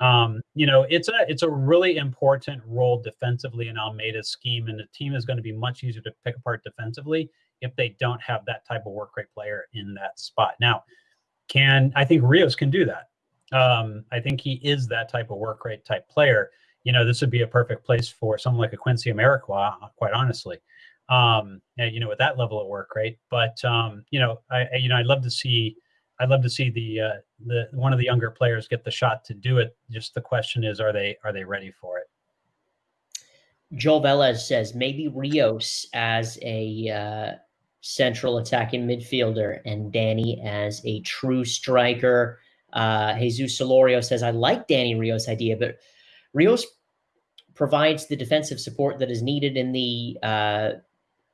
um, you know, it's a it's a really important role defensively in Almeyda's scheme, and the team is going to be much easier to pick apart defensively if they don't have that type of work rate player in that spot. Now, can I think Rios can do that? Um, I think he is that type of work rate type player you know, this would be a perfect place for someone like a Quincy Amarikwa, quite honestly. Um, and, you know, with that level of work, right? But um, you know, I, I you know, I'd love to see, I'd love to see the uh, the one of the younger players get the shot to do it. Just the question is, are they are they ready for it? Joel Velez says maybe Rios as a uh, central attacking midfielder and Danny as a true striker. Uh, Jesus Solorio says I like Danny Rios' idea, but Rios provides the defensive support that is needed in the uh,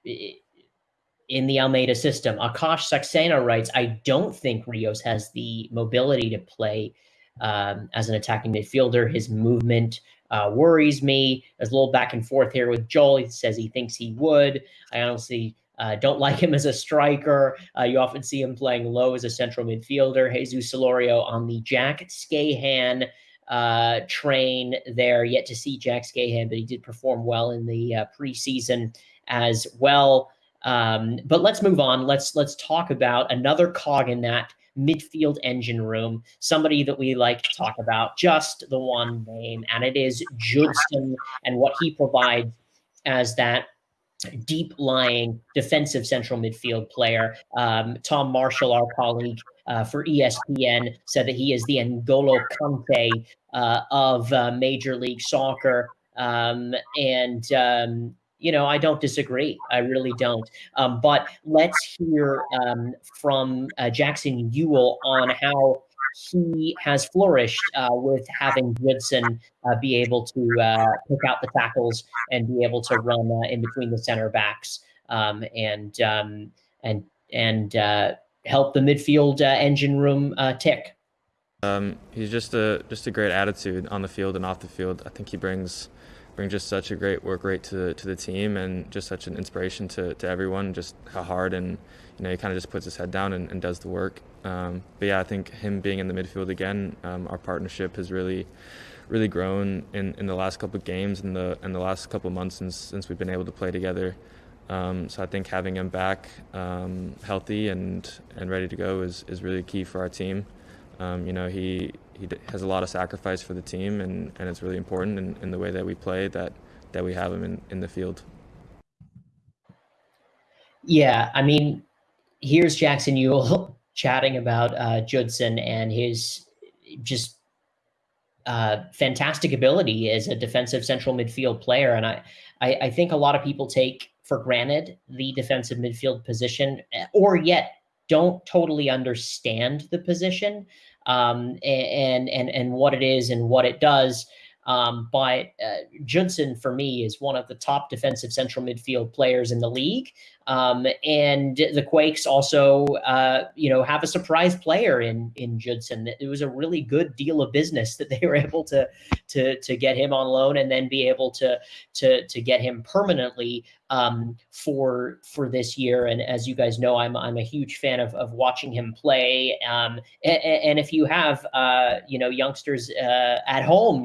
in the Almeyda system. Akash Saxena writes, I don't think Rios has the mobility to play um, as an attacking midfielder. His movement uh, worries me. There's a little back and forth here with Joel. He says he thinks he would. I honestly uh, don't like him as a striker. Uh, you often see him playing low as a central midfielder. Jesus Solorio on the Jack Skahan uh, train there. Yet to see Jack Skahan, but he did perform well in the uh, preseason as well. Um, but let's move on. Let's let's talk about another cog in that midfield engine room. Somebody that we like to talk about, just the one name, and it is Judson and what he provides as that deep lying defensive central midfield player. Um, Tom Marshall, our colleague uh, for ESPN, said that he is the N'Golo Kante uh, of uh, Major League Soccer. Um, and, um, you know, I don't disagree. I really don't. Um, but let's hear um, from uh, Jackson Yueill on how he has flourished uh, with having Judson uh, be able to pick out the tackles and be able to run in between the center backs um, and um, and and uh, help the midfield uh, engine room tick. Um, he's just a just a great attitude on the field and off the field. I think he brings brings just such a great work rate to to the team and just such an inspiration to, to everyone. Just how hard and you know he kind of just puts his head down and, and does the work. Um, but yeah, I think him being in the midfield again, um, our partnership has really really grown in, in the last couple of games and the in the last couple of months since since we've been able to play together. Um, so I think having him back um, healthy and and ready to go is is really key for our team. Um, you know, he he has a lot of sacrifice for the team, and, and it's really important in, in the way that we play that that we have him in, in the field. Yeah, I mean, here's Jackson Yueill chatting about uh, Judson and his just uh, fantastic ability as a defensive central midfield player, and I, I, I think a lot of people take for granted the defensive midfield position, or yet don't totally understand the position um, and and and what it is and what it does. Um, but uh, Judson, for me, is one of the top defensive central midfield players in the league. Um, and the Quakes also, uh, you know, have a surprise player in in Judson. It was a really good deal of business that they were able to to to get him on loan and then be able to to to get him permanently um, for for this year. And as you guys know, I'm I'm a huge fan of of watching him play. Um, and, and, if you have uh, you know youngsters uh, at home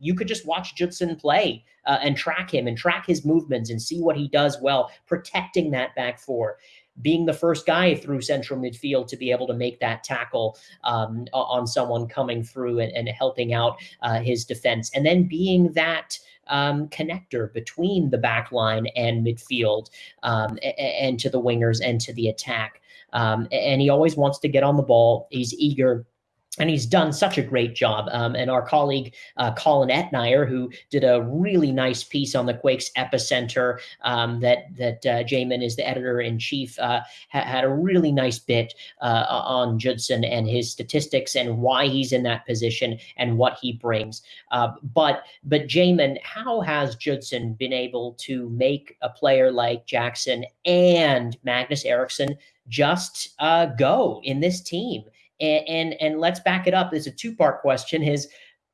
you could just watch Judson play uh, and track him and track his movements and see what he does well, protecting that back four being the first guy through central midfield to be able to make that tackle um, on someone coming through and, and helping out uh, his defense, and then being that um, connector between the back line and midfield um, and, and to the wingers and to the attack. Um, and he always wants to get on the ball. He's eager and he's done such a great job. Um, and our colleague uh, Colin Etnier, who did a really nice piece on the Quakes epicenter, um, that that uh, Jamin is the editor in chief, uh, ha- had a really nice bit uh, on Judson and his statistics and why he's in that position and what he brings. Uh, but but Jamin, how has Judson been able to make a player like Jackson and Magnus Eriksson just uh, go in this team? And, and, and let's back it up. It's a two part question. Is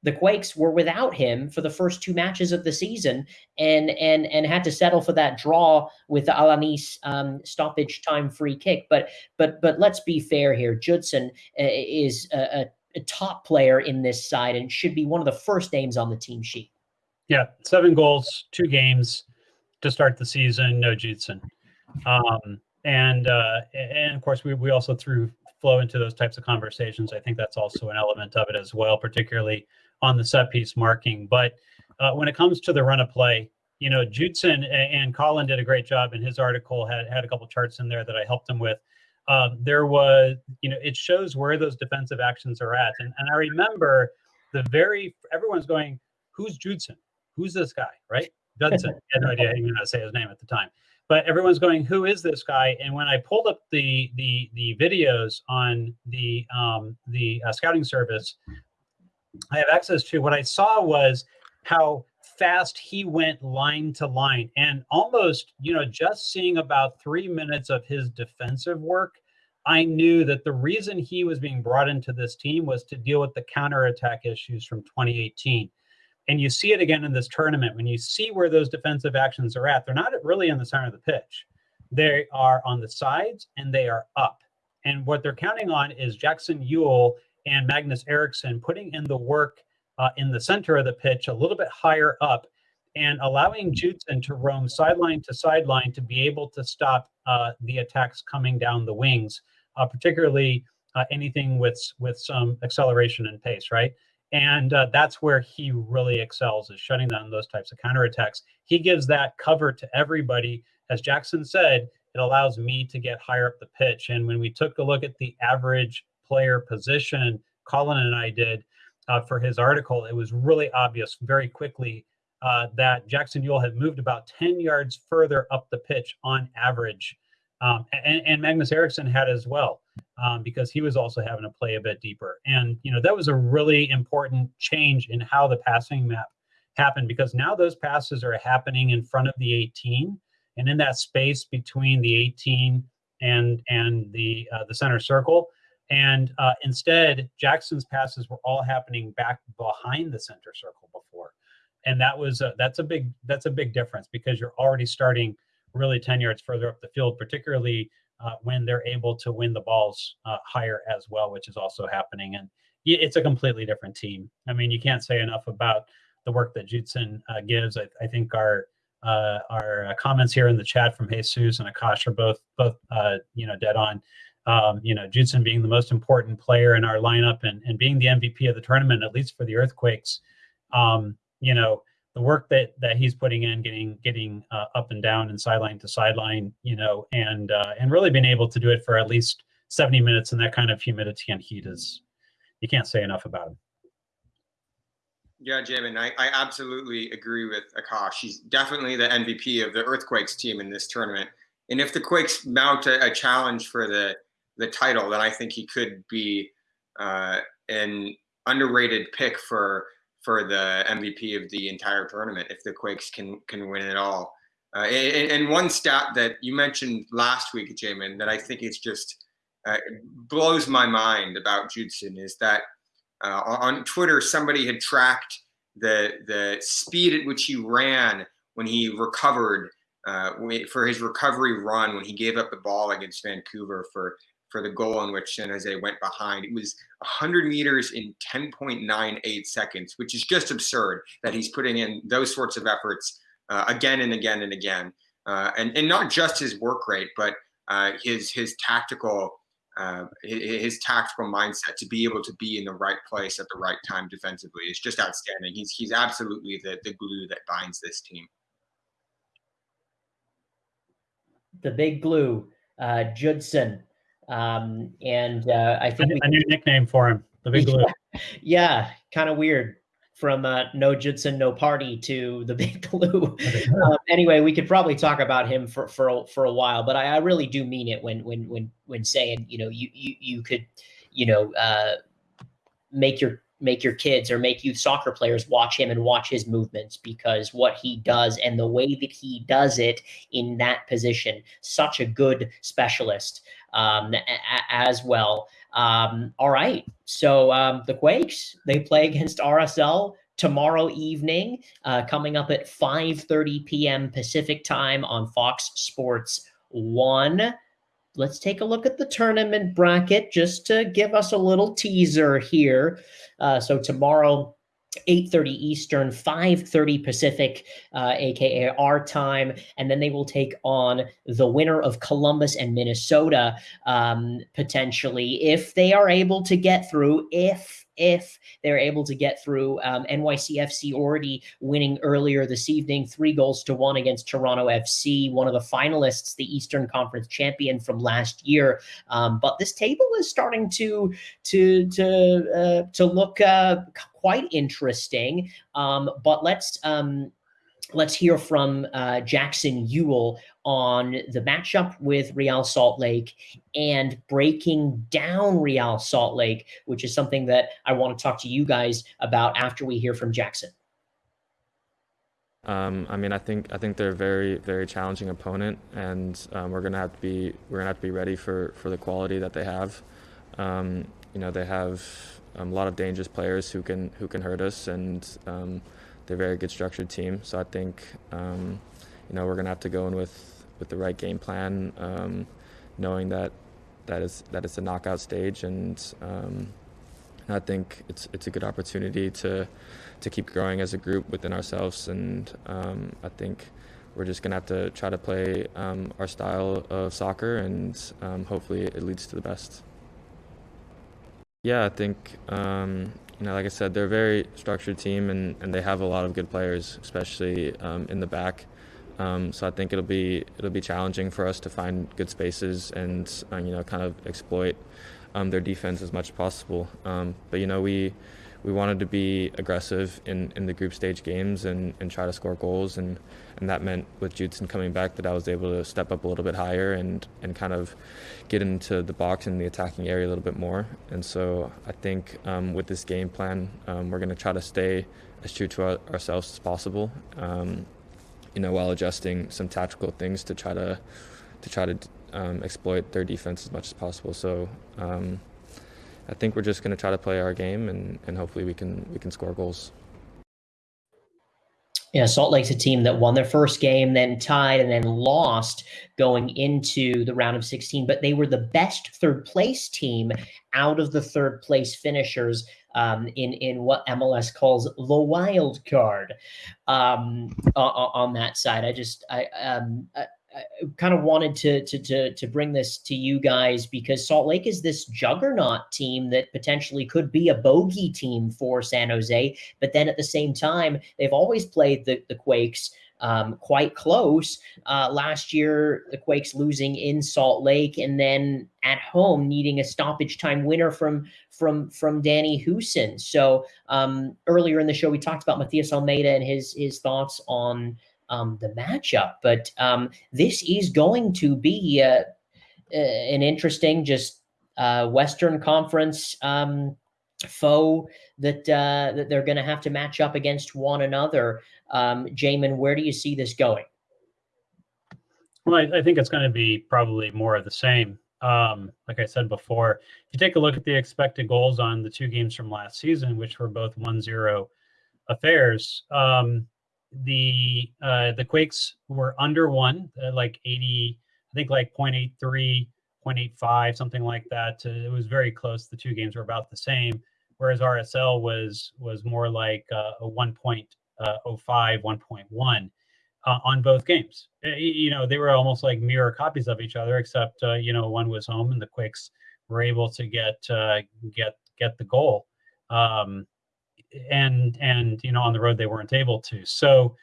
the Quakes were without him for the first two matches of the season, and and and had to settle for that draw with the Alanis um, stoppage time free kick. But but but let's be fair here. Judson uh, is a, a, top player in this side and should be one of the first names on the team sheet. Yeah, seven goals, two games to start the season. No Judson. Um, and uh, and of course we, we also threw Flo into those types of conversations. I think that's also an element of it as well, particularly on the set piece marking. But uh, when it comes to the run of play, you know, Judson and Colin did a great job in his article, had, had a couple charts in there that I helped him with. Um, there was, you know, it shows where those defensive actions are at. And, and I remember the very, everyone's going, who's Judson? Who's this guy, right? Judson. I had no idea how to say his name at the time but everyone's going, "Who is this guy?" And when I pulled up the the the videos on the um, the uh, scouting service, I have access to. What I saw was how fast he went line to line, and almost you know just seeing about three minutes of his defensive work. I knew that the reason he was being brought into this team was to deal with the counterattack issues from 2018 and you see it again in this tournament when you see where those defensive actions are at they're not really in the center of the pitch they are on the sides and they are up and what they're counting on is jackson yueill and magnus eriksson putting in the work uh, in the center of the pitch a little bit higher up and allowing Judson to roam sideline to sideline to be able to stop uh, the attacks coming down the wings, uh, particularly uh, anything with with some acceleration and pace, right? And uh, that's where he really excels is shutting down those types of counterattacks. He gives that cover to everybody. As Jackson said, it allows me to get higher up the pitch. And when we took a look at the average player position, Colin and I did uh, for his article, it was really obvious very quickly uh, that Jackson Yueill had moved about 10 yards further up the pitch on average. Um, and, and Magnus Eriksson had as well um, because he was also having to play a bit deeper. And, you know, that was a really important change in how the passing map happened because now those passes are happening in front of the 18 and in that space between the 18 and and the uh, the center circle and uh, instead jackson's passes were all happening back behind the center circle before and that was a, that's a big that's a big difference because you're already starting really 10 yards further up the field particularly uh, when they're able to win the balls uh, higher as well, which is also happening. And it's a completely different team. I mean, you can't say enough about the work that Judson uh, gives. I, I, think our uh, our uh, comments here in the chat from Jesus and Akash are both both uh, you know dead on. Um, you know, Judson being the most important player in our lineup and, and being the MVP of the tournament, at least for the Earthquakes. Um, you know, the work that that he's putting in, getting getting uh, up and down and sideline to sideline, you know, and uh, and really being able to do it for at least 70 minutes in that kind of humidity and heat is you can't say enough about him. Yeah, Jamin, I, I absolutely agree with Akash. He's definitely the MVP of the Earthquakes team in this tournament. And if the Quakes mount a, a challenge for the the title, then I think he could be uh, an underrated pick for for the MVP of the entire tournament if the Quakes can can win it all. Uh, and, and, one stat that you mentioned last week, Jamin, that I think it's just uh, blows my mind about Judson is that uh, on Twitter somebody had tracked the the speed at which he ran when he recovered uh, for his recovery run when he gave up the ball against Vancouver for for the goal on which San Jose went behind. It was 100 meters in 10.98 seconds, which is just absurd that he's putting in those sorts of efforts uh, again and again and again. Uh, and, and not just his work rate, but uh, his his tactical uh, his, his, tactical mindset to be able to be in the right place at the right time defensively is just outstanding. He's he's absolutely the the glue that binds this team. The big glue, uh, Judson. Um, and uh, I think a, a new nickname for him, the Big Blue. Yeah, kind of weird from uh, no Judson, no party to the Big blue. um, anyway, we could probably talk about him for for for a while, but I, I, really do mean it when when when when saying you know you you you could you know uh, make your make your kids or make youth soccer players watch him and watch his movements because what he does and the way that he does it in that position, such a good specialist um, as well. Um, all right, so um, the Quakes they play against RSL tomorrow evening, uh, coming up at 5:30 p.m. Pacific time on Fox Sports One let's take a look at the tournament bracket just to give us a little teaser here. Uh, so tomorrow, 8.30 Eastern, 5.30 Pacific, uh, aka our time. And then they will take on the winner of Columbus and Minnesota, um, potentially, if they are able to get through, if if they're able to get through. Um, NYCFC already winning earlier this evening, three goals to one against Toronto FC, one of the finalists, the Eastern Conference champion from last year. Um, but this table is starting to to to uh, to look uh, quite interesting. Um, but let's um, let's hear from uh, Jackson Yueill on the matchup with Real Salt Lake and breaking down Real Salt Lake, which is something that I want to talk to you guys about after we hear from Jackson. Um, I mean, I think I think they're a very very challenging opponent, and um, we're gonna have to be we're gonna have to be ready for for the quality that they have. Um, you know, they have um, a lot of dangerous players who can who can hurt us, and um, they're a very good structured team. So I think um, you know we're gonna have to go in with with the right game plan, um, knowing that that is that it's a knockout stage, and um, I think it's it's a good opportunity to to keep growing as a group within ourselves, and um, I think we're just gonna have to try to play um, our style of soccer, and um, hopefully it leads to the best. Yeah, I think um, you know, like I said, they're a very structured team, and, and they have a lot of good players, especially in the back. Um, so I think it'll be it'll be challenging for us to find good spaces and uh, you know kind of exploit um, their defense as much as possible. Um, but you know we we wanted to be aggressive in, in the group stage games and, and try to score goals and, and that meant with Judson coming back that I was able to step up a little bit higher and, and kind of get into the box and the attacking area a little bit more. And so I think um, with this game plan, um, we're going to try to stay as true to our, ourselves as possible um, you know, while adjusting some tactical things to try to to try to um, exploit their defense as much as possible. So um, I think we're just going to try to play our game and, and hopefully we can we can score goals. Yeah, Salt Lake's a team that won their first game, then tied, and then lost going into the round of 16. But they were the best third place team out of the third place finishers um, in in what MLS calls the wild card um, on, that side. I just I, um, I, I kind of wanted to, to to to bring this to you guys because Salt Lake is this juggernaut team that potentially could be a bogey team for San Jose, but then at the same time they've always played the the Quakes um, quite close. Uh, last year, the Quakes losing in Salt Lake, and then at home needing a stoppage time winner from from from Danny Hoesen. So um, earlier in the show, we talked about Matias Almeyda and his his thoughts on um, the matchup. But um, this is going to be uh, uh, an interesting, just uh, Western Conference um, foe that uh, that they're going to have to match up against one another. Um, Jamin, where do you see this going? Well, I, I think it's going to be probably more of the same. Um, like I said before, if you take a look at the expected goals on the two games from last season, which were both 1 0 affairs, um, the uh, the Quakes were under one, uh, like 80, I think like 0.83, 0.85, something like that. Uh, it was very close. The two games were about the same, whereas RSL was was more like uh, a 1.2 uh, 05 1.1 uh, on both games. Uh, you know, they were almost like mirror copies of each other, except you know one was home and the Quicks were able to get get get the goal. Um, and and you know on the road they weren't able to so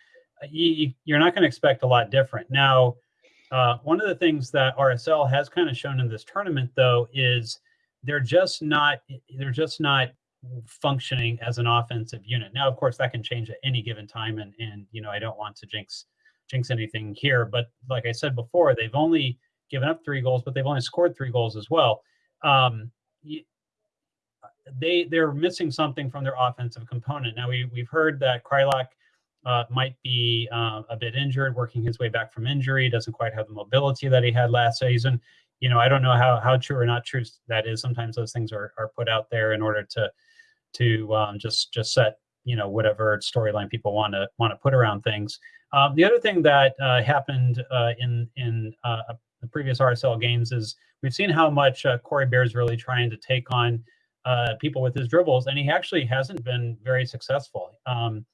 you, are not going to expect a lot different now uh, one of the things that rsl has kind of shown in this tournament though is they're just not they're just not functioning as an offensive unit. Now, of course, that can change at any given time, and and you know I don't want to jinx jinx anything here, but like I said before, they've only given up three goals, but they've only scored three goals as well. Um, they they're missing something from their offensive component. Now we we've heard that Kreilach uh, might be uh, a bit injured, working his way back from injury, doesn't quite have the mobility that he had last season. You know, I don't know how how true or not true that is. Sometimes those things are are put out there in order to to um, just just set you know whatever storyline people want to want to put around things. Um, the other thing that uh, happened uh, in in uh, the previous RSL games is we've seen how much uh, Corey Baird is really trying to take on people with his dribbles, and he actually hasn't been very successful. Um,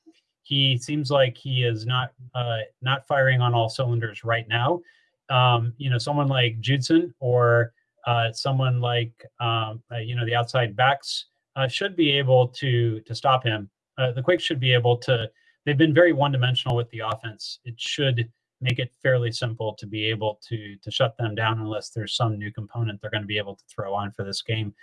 he seems like he is not uh, not firing on all cylinders right now. Um, you know, someone like Judson or uh, someone like um, uh, you know the outside backs uh, should be able to to stop him. Uh, the Quakes should be able to. They've been very one dimensional with the offense. It should make it fairly simple to be able to to shut them down unless there's some new component they're going to be able to throw on for this game.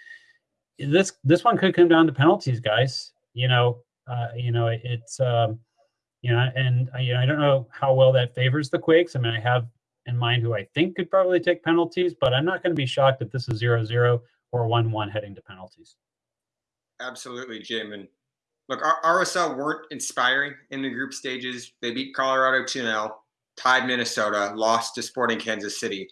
This this one could come down to penalties, guys. You know, uh, you know, it, it's um, you know, and uh, you know, I don't know how well that favors the Quakes. I mean, I have in mind who I think could probably take penalties, but I'm not going to be shocked if this is zero zero or one one heading to penalties. Absolutely, Jim. And look, RSL weren't inspiring in the group stages. They beat Colorado 2 0, tied Minnesota, lost to Sporting Kansas City.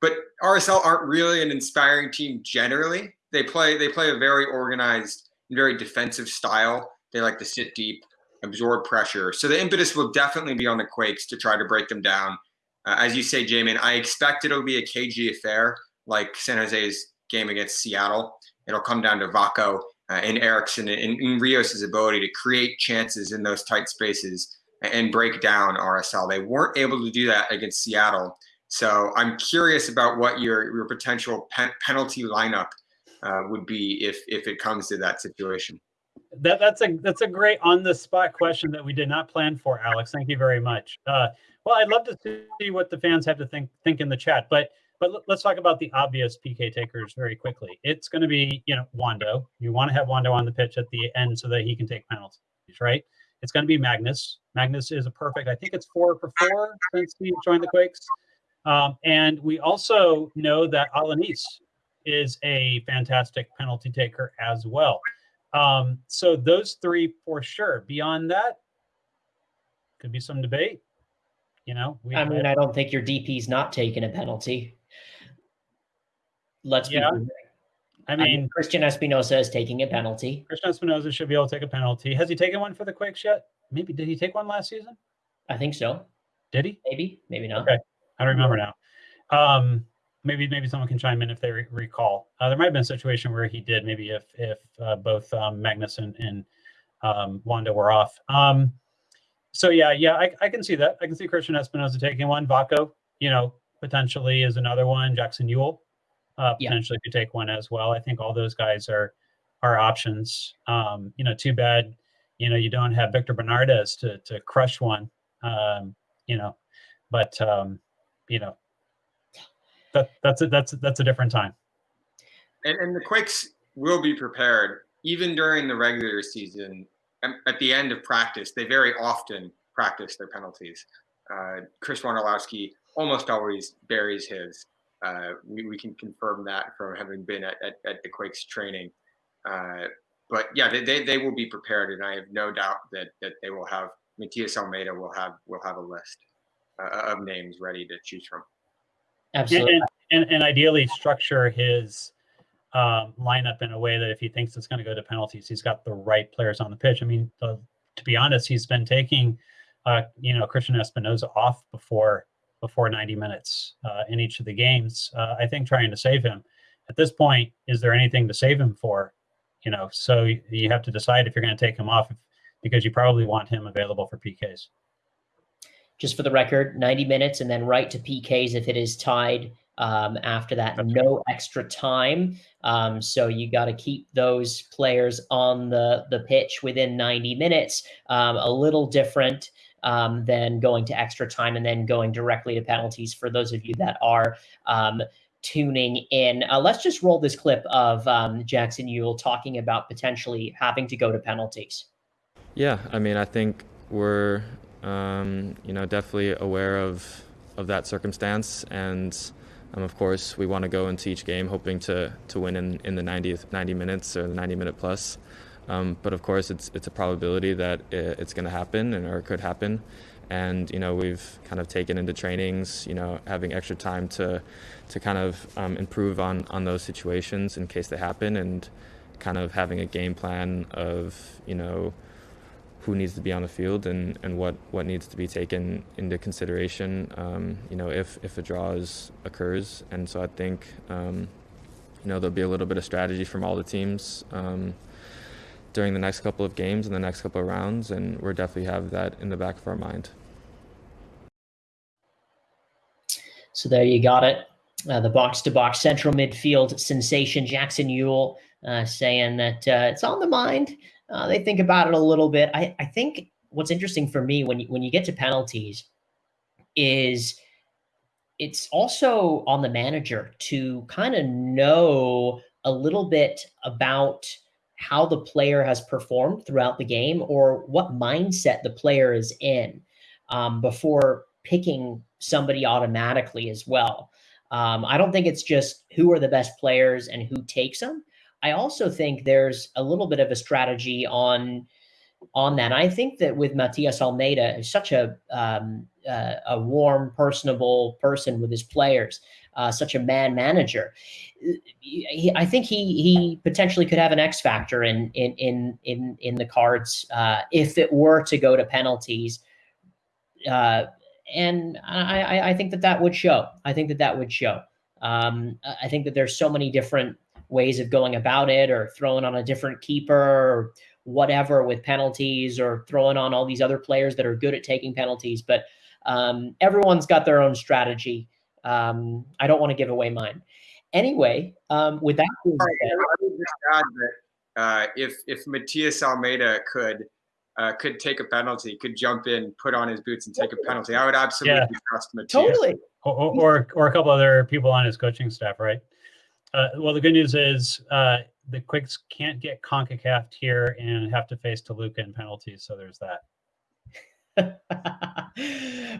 But RSL aren't really an inspiring team generally. They play they play a very organized, and very defensive style. They like to sit deep, absorb pressure. So the impetus will definitely be on the Quakes to try to break them down. Uh, as you say, Jamin, I expect it'll be a cagey affair like San Jose's game against Seattle. It'll come down to Vako uh, and Eriksson and, and Rios' ability to create chances in those tight spaces and break down RSL. They weren't able to do that against Seattle. So I'm curious about what your, your potential pen- penalty lineup uh, would be if if it comes to that situation. That that's a that's a great on the spot question that we did not plan for, Alex. Thank you very much. Uh, well, I'd love to see what the fans have to think think in the chat, but but let's talk about the obvious PK takers very quickly. It's going to be you know Wondo. You want to have Wondo on the pitch at the end so that he can take penalties, right? It's going to be Magnus. Magnus is a perfect. I think it's four for four since he joined the Quakes. Um, and we also know that Alanis is a fantastic penalty taker as well. Um, so those three for sure. Beyond that, could be some debate. You know, I mean, I don't think your DP's not taking a penalty. Let's yeah. be. I mean, I mean, Cristian Espinoza is taking a penalty. Cristian Espinoza should be able to take a penalty. Has he taken one for the Quakes yet? Maybe did he take one last season? I think so. Did he? Maybe, maybe not. Okay, I don't remember now. Um, maybe maybe someone can chime in if they re- recall. Uh, there might have been a situation where he did. Maybe if if uh, both um, Magnus and, and um, Wondo were off. Um, so yeah, yeah, I, I can see that. I can see Cristian Espinoza taking one. Vako, you know, potentially is another one. Jackson Yueill uh, potentially yeah. could take one as well. I think all those guys are are options. Um, you know, too bad, you know, you don't have Victor Bernardez to to crush one. Um, you know, but um, you know, that that's a, that's that's a different time. And, and the Quakes will be prepared even during the regular season. At the end of practice, they very often practice their penalties. Uh, Chris Wondolowski almost always buries his. Uh, we, we can confirm that from having been at, at, at the Quakes training. Uh, but yeah, they, they, they will be prepared, and I have no doubt that that they will have Matias Almeyda will have will have a list uh, of names ready to choose from. Absolutely. And, and, and ideally structure his um, lineup in a way that if he thinks it's going to go to penalties, he's got the right players on the pitch. I mean, the, to be honest, he's been taking, uh, you know, Cristian Espinoza off before before 90 minutes uh, in each of the games. Uh, I think trying to save him. At this point, is there anything to save him for? You know, so you have to decide if you're going to take him off because you probably want him available for PKs. Just for the record, 90 minutes and then right to PKs if it is tied um, after that. That's no right. extra time. Um, so you got to keep those players on the, the pitch within 90 minutes. Um, a little different um, than going to extra time and then going directly to penalties for those of you that are um, tuning in. Uh, let's just roll this clip of um, Jackson Yueill talking about potentially having to go to penalties. Yeah, I mean, I think we're um, you know definitely aware of of that circumstance, and um, of course we want to go into each game hoping to to win in, in the 90th 90 minutes or the 90 minute plus. Um, but of course, it's it's a probability that it's going to happen and or could happen. And you know we've kind of taken into trainings you know having extra time to to kind of um, improve on on those situations in case they happen and kind of having a game plan of you know who needs to be on the field and, and what, what needs to be taken into consideration um, you know if, if a draw is, occurs. And so I think um, you know there'll be a little bit of strategy from all the teams um, during the next couple of games and the next couple of rounds and we'll definitely have that in the back of our mind. So there you got it. Uh, the box-to-box central midfield sensation Jackson Yueill uh, saying that uh, it's on the mind. Uh, they think about it a little bit. I, I think what's interesting for me when you, when you get to penalties is it's also on the manager to kind of know a little bit about how the player has performed throughout the game or what mindset the player is in um, before picking somebody automatically as well. Um, I don't think it's just who are the best players and who takes them. I also think there's a little bit of a strategy on on that. I think that with Matias Almeyda, such a um, uh, a warm, personable person with his players, uh, such a man manager. I think he he potentially could have an X factor in in in in in the cards uh, if it were to go to penalties. Uh, and I, I think that that would show. I think that that would show. Um, I think that there's so many different ways of going about it, or throwing on a different keeper, or whatever with penalties, or throwing on all these other players that are good at taking penalties. But um, everyone's got their own strategy. Um, I don't want to give away mine. Anyway, um, with that, said, I would just add that uh, if if Matias Almeyda could uh, could take a penalty, could jump in, put on his boots, and take a penalty. I would absolutely yeah. trust Matias. Totally. Or, or, or, a couple other people on his coaching staff, right? Uh, well, the good news is uh, the Quakes can't get CONCACAF here and have to face Toluca in penalties. So there's that.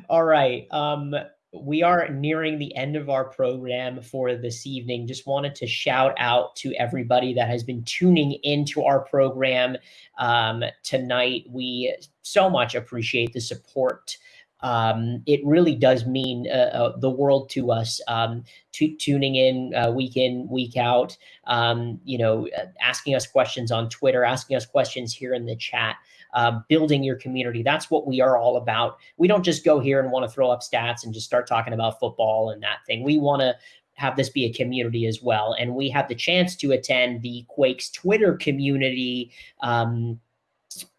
All right. Um, we are nearing the end of our program for this evening. Just wanted to shout out to everybody that has been tuning into our program um, tonight. We so much appreciate the support. Um, it really does mean uh, uh, the world to us. Um, to, tuning in uh, week in, week out. Um, you know, uh, asking us questions on Twitter, asking us questions here in the chat uh, building your community. That's what we are all about. We don't just go here and want to throw up stats and just start talking about football and that thing. We want to have this be a community as well. And we have the chance to attend the Quakes Twitter community um,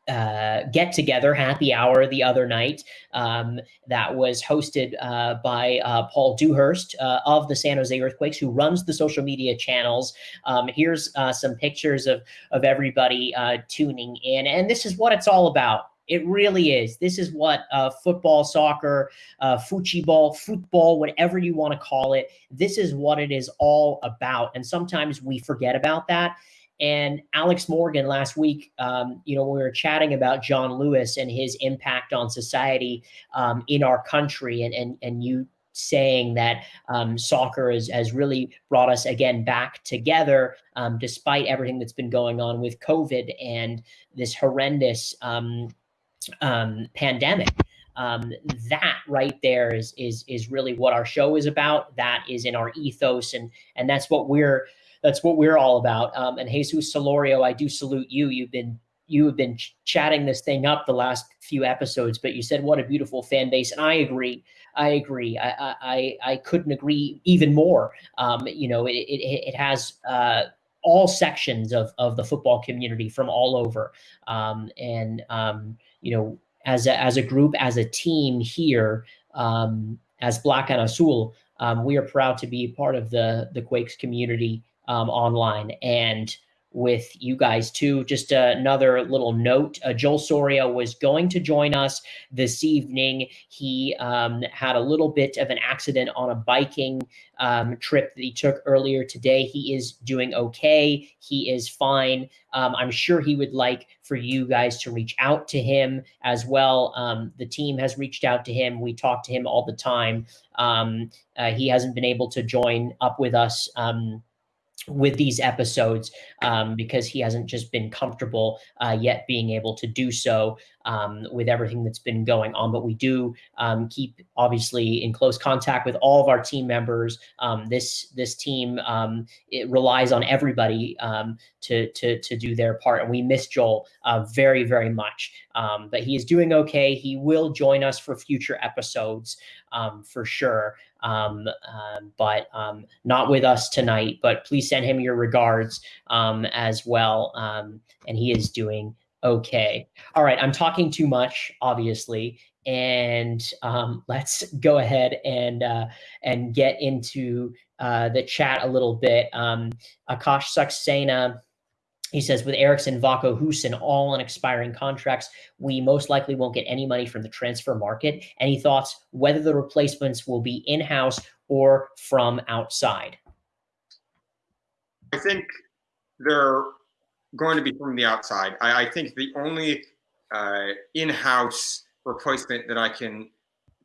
uh, get together happy hour the other night um, that was hosted uh, by uh, Paul Dewhurst uh, of the San Jose Earthquakes, who runs the social media channels. Um, here's uh, some pictures of of everybody uh, tuning in, and this is what it's all about. It really is. This is what football, soccer, uh, football, football, whatever you want to call it. This is what it is all about. And sometimes we forget about that. And Alex Morgan last week, um, you know, we were chatting about John Lewis and his impact on society um, in our country, and and and you saying that um, soccer is, has really brought us again back together, um, despite everything that's been going on with COVID and this horrendous um, um, pandemic. Um, that right there is is is really what our show is about. That is in our ethos, and and that's what we're that's what we're all about. Um, and Jesus Solorio, I do salute you. You've been you have been ch- chatting this thing up the last few episodes, but you said what a beautiful fan base, and I agree. I agree. I I I couldn't agree even more. Um, you know, it it, it has uh, all sections of of the football community from all over, um, and um, you know, as a as a group, as a team here, um, as Black and Azul, um, we are proud to be part of the the Quakes community um, online and with you guys too. Just another little note: uh, Joel Soria was going to join us this evening. He um, had a little bit of an accident on a biking um, trip that he took earlier today. He is doing okay. He is fine. Um, I'm sure he would like for you guys to reach out to him as well. Um, the team has reached out to him. We talk to him all the time. Um, uh, he hasn't been able to join up with us um, with these episodes um, because he hasn't just been comfortable uh, yet being able to do so um, with everything that's been going on. But we do um, keep obviously in close contact with all of our team members. Um, this this team um, it relies on everybody um, to to to do their part, and we miss Joel uh, very very much. but he is doing okay. He will join us for future episodes for sure um, um, but um, not with us tonight. But please send him your regards um, as well. Um, and he is doing okay. All right, I'm talking too much, obviously, and um, let's go ahead and uh, and get into uh, the chat a little bit. Akash Saxena he says, with Eriksson, Vako, Hoesen all on expiring contracts, we most likely won't get any money from the transfer market. Any thoughts whether the replacements will be in house or from outside? I think they're going to be from the outside. I, I think the only uh, in house replacement that I can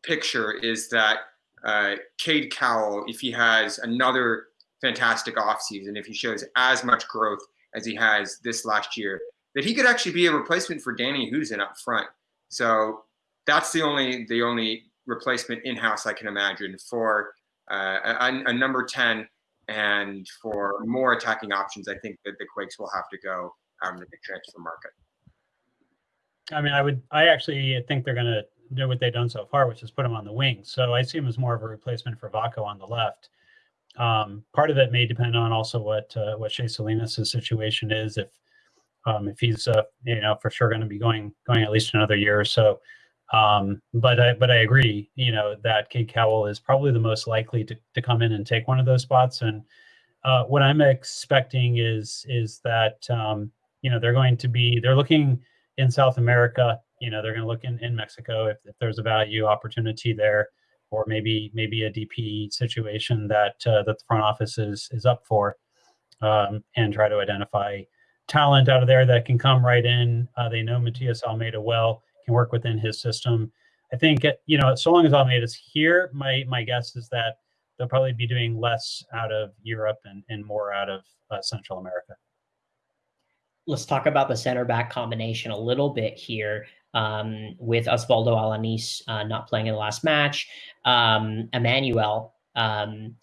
picture is that uh, Cade Cowell, if he has another fantastic offseason, if he shows as much growth as he has this last year, that he could actually be a replacement for Danny Hoesen up front. So that's the only the only replacement in house I can imagine for uh, a, a, number ten and for more attacking options. I think that the Quakes will have to go out into the transfer market. I mean, I would. I actually think they're going to do what they've done so far, which is put him on the wing. So I see him as more of a replacement for Vako on the left. Um, part of it may depend on also what uh, what Shea Salinas' situation is. If um, if he's uh, you know for sure going to be going going at least another year or so. Um, but I but I agree. You know that Cade Cowell is probably the most likely to, to come in and take one of those spots. And uh, what I'm expecting is is that um, you know they're going to be they're looking in South America. You know they're going to look in in Mexico if, if there's a value opportunity there or maybe maybe a DP situation that uh, that the front office is is up for, um, and try to identify talent out of there that can come right in. Uh, they know Matias Almeyda well, can work within his system. I think you know, so long as Almeyda's here, my my guess is that they'll probably be doing less out of Europe and, and more out of uh, Central America. Let's talk about the center back combination a little bit here um, with Oswaldo Alanis uh, not playing in the last match. Um, Emmanuel um,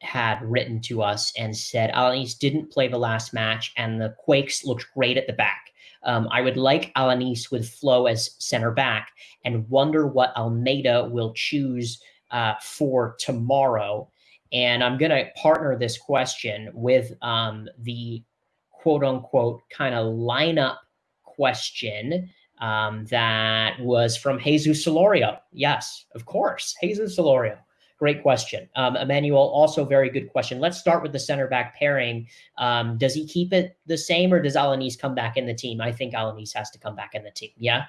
had written to us and said Alanis didn't play the last match, and the Quakes looked great at the back. Um, I would like Alanis with Flo as center back and wonder what Almeyda will choose uh, for tomorrow. And I'm going to partner this question with um, the quote unquote kind of lineup question um, that was from Jesus Solorio. Yes, of course, Jesus Solorio. Great question. Um, Emmanuel, also very good question. Let's start with the center back pairing. Um, does he keep it the same or does Alanis come back in the team? I think Alanis has to come back in the team. Yeah.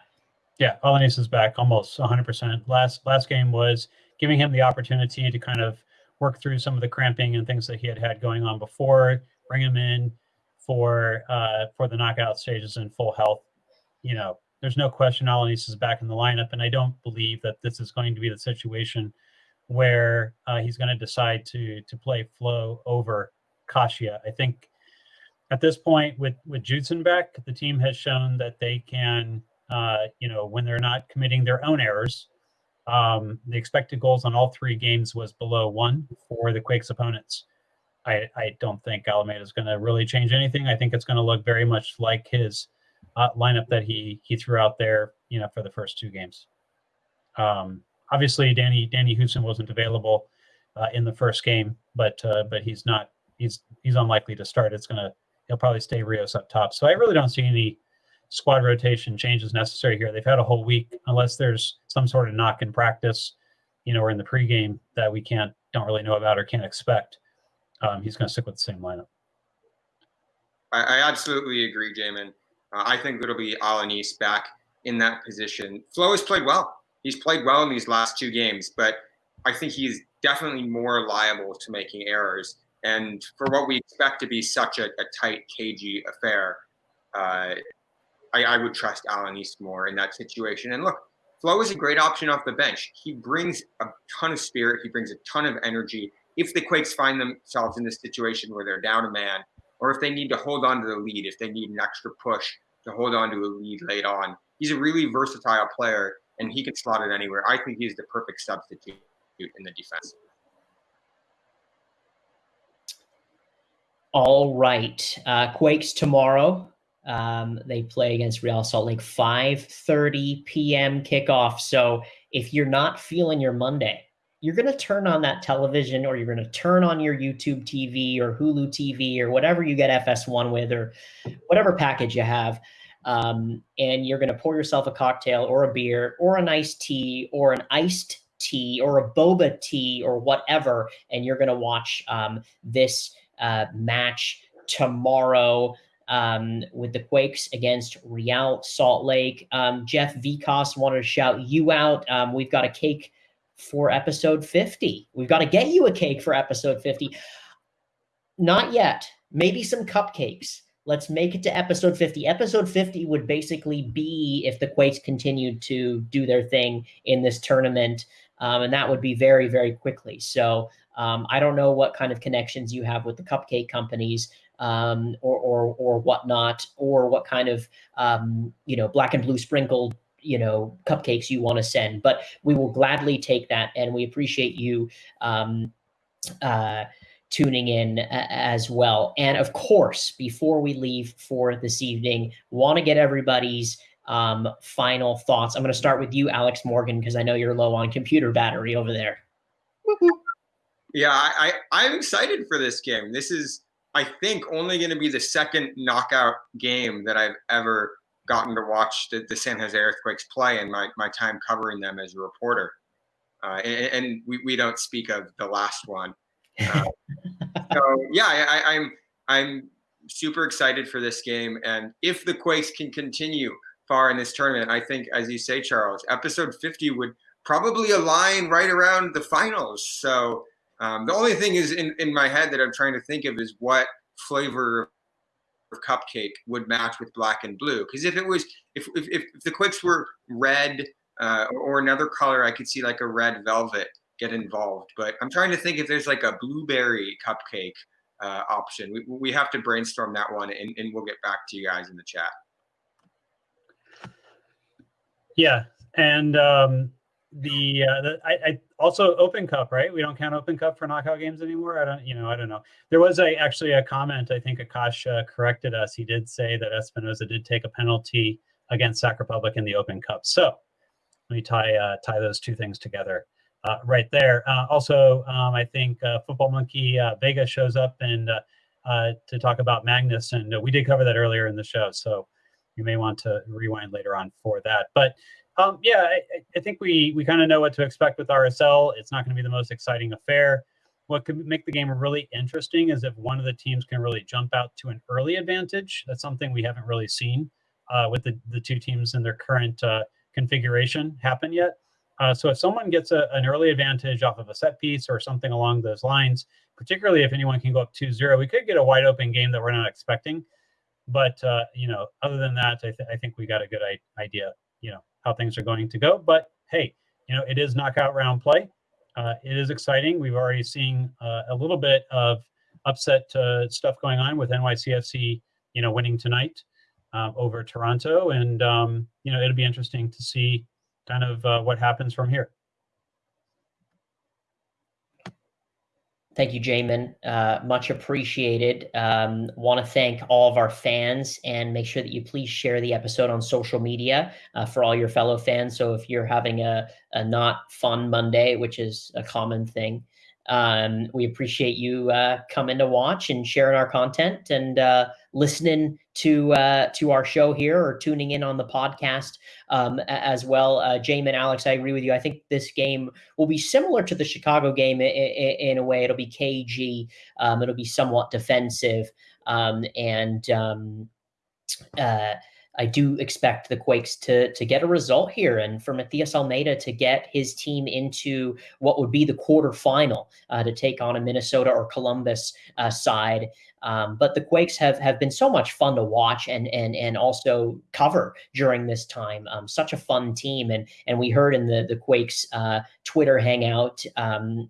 Yeah, Alanis is back almost 100%. Last last game was giving him the opportunity to kind of work through some of the cramping and things that he had had going on before, bring him in for uh, for the knockout stages in full health. You know, there's no question Alanis is back in the lineup, and I don't believe that this is going to be the situation where uh, he's going to decide to to play Flo over Kashia. I think at this point, with with Judson back, the team has shown that they can, uh, you know, when they're not committing their own errors. Um, the expected goals on all three games was below one for the Quakes opponents. I, I don't think Almeyda is going to really change anything. I think it's going to look very much like his uh, lineup that he he threw out there, you know, for the first two games. Um, obviously, Danny Danny Hoesen wasn't available uh, in the first game, but uh, but he's not he's he's unlikely to start. It's gonna he'll probably stay Rios up top. So I really don't see any squad rotation changes necessary here. They've had a whole week, unless there's some sort of knock in practice, you know, or in the pregame that we can't don't really know about or can't expect. Um, he's going to stick with the same lineup. I, I absolutely agree, Jamin. Uh, I think it'll be Alanis back in that position. Flo has played well. He's played well in these last two games, but I think he's definitely more liable to making errors. And for what we expect to be such a, a tight, cagey affair, uh, I, I, would trust Alanis more in that situation. And look, Flo is a great option off the bench. He brings a ton of spirit. He brings a ton of energy. If the Quakes find themselves in this situation where they're down a man, or if they need to hold on to the lead, if they need an extra push to hold on to a lead late on, he's a really versatile player and he can slot it anywhere. I think he's the perfect substitute in the defense. All right. Uh, Quakes tomorrow. Um, they play against Real Salt Lake 5:30 p.m. kickoff. So if you're not feeling your Monday, you're going to turn on that television or you're going to turn on your YouTube TV or Hulu TV or whatever you get FS1 with or whatever package you have. Um, and you're going to pour yourself a cocktail or a beer or an iced tea or an iced tea or a boba tea or whatever. And you're going to watch um, this uh, match tomorrow um, with the Quakes against Real Salt Lake. Um, Jeff Vicos wanted to shout you out. Um, we've got a cake for episode 50. We've got to get you a cake for episode 50. Not yet. Maybe some cupcakes. Let's make it to episode 50. Episode 50 would basically be if the Quakes continued to do their thing in this tournament. Um, and that would be very, very quickly. So um, I don't know what kind of connections you have with the cupcake companies um, or, or, or whatnot, or what kind of, um, you know, black and blue sprinkled, you know, cupcakes you want to send. But we will gladly take that, and we appreciate you um, uh, tuning in as well. And of course, before we leave for this evening, want to get everybody's um, final thoughts. I'm going to start with you, Alex Morgan, because I know you're low on computer battery over there. Yeah, I, I I'm excited for this game. This is I think only going to be the second knockout game that I've ever gotten to watch the, the San Jose Earthquakes play in my, my time covering them as a reporter. Uh, and, and we, we don't speak of the last one. Uh, so yeah, I, I'm I'm super excited for this game, and if the Quakes can continue far in this tournament, I think, as you say, Charles, episode 50 would probably align right around the finals. So um, the only thing is in, in my head that I'm trying to think of is what flavor of cupcake would match with black and blue. Because if it was, if, if, if the Quakes were red uh, or another color, I could see like a red velvet get involved. But I'm trying to think if there's like a blueberry cupcake uh, option. We, we have to brainstorm that one and, and we'll get back to you guys in the chat. Yeah. And um, the, uh, the I, I, also Open Cup, right? We don't count Open Cup for knockout games anymore. I don't, you know, I don't know. There was a actually a comment. I think Akash uh, corrected us. He did say that Espinoza did take a penalty against Sac Republic in the Open Cup. So let me tie uh, tie those two things together uh, right there. Uh, also, um, I think uh, Football Monkey Vega shows up and to talk about Magnus, and we did cover that earlier in the show. So you may want to rewind later on for that. But um, yeah, I, I, think we we kind of know what to expect with RSL. It's not going to be the most exciting affair. What could make the game really interesting is if one of the teams can really jump out to an early advantage. That's something we haven't really seen uh, with the, the two teams in their current uh, configuration happen yet. Uh, so if someone gets a, an early advantage off of a set piece or something along those lines, particularly if anyone can go up 2-0, we could get a wide open game that we're not expecting. But, uh, you know, other than that, I, th- I think we got a good idea, you know, how things are going to go. But hey, you know, it is knockout round play. Uh, it is exciting. We've already seen uh, a little bit of upset uh, stuff going on with NYCFC, you know, winning tonight um, over Toronto, and um, you know, it'll be interesting to see kind of uh, what happens from here. Thank you, Jamin. Uh, much appreciated. Um, Want to thank all of our fans and make sure that you please share the episode on social media uh, for all your fellow fans. So if you're having a, a not fun Monday, which is a common thing, um, we appreciate you uh, coming to watch and sharing our content and uh, listening to uh, to our show here or tuning in on the podcast um, as well. Uh, Jamin, Alex, I agree with you. I think this game will be similar to the Chicago game in, in, a way. It'll be cagey. Um, it'll be somewhat defensive um, and. Um, uh, I do expect the Quakes to to get a result here, and for Matias Almeyda to get his team into what would be the quarterfinal uh, to take on a Minnesota or Columbus uh, side. Um, but the Quakes have have been so much fun to watch and and and also cover during this time. Um, such a fun team, and and we heard in the the Quakes uh, Twitter hangout. Um,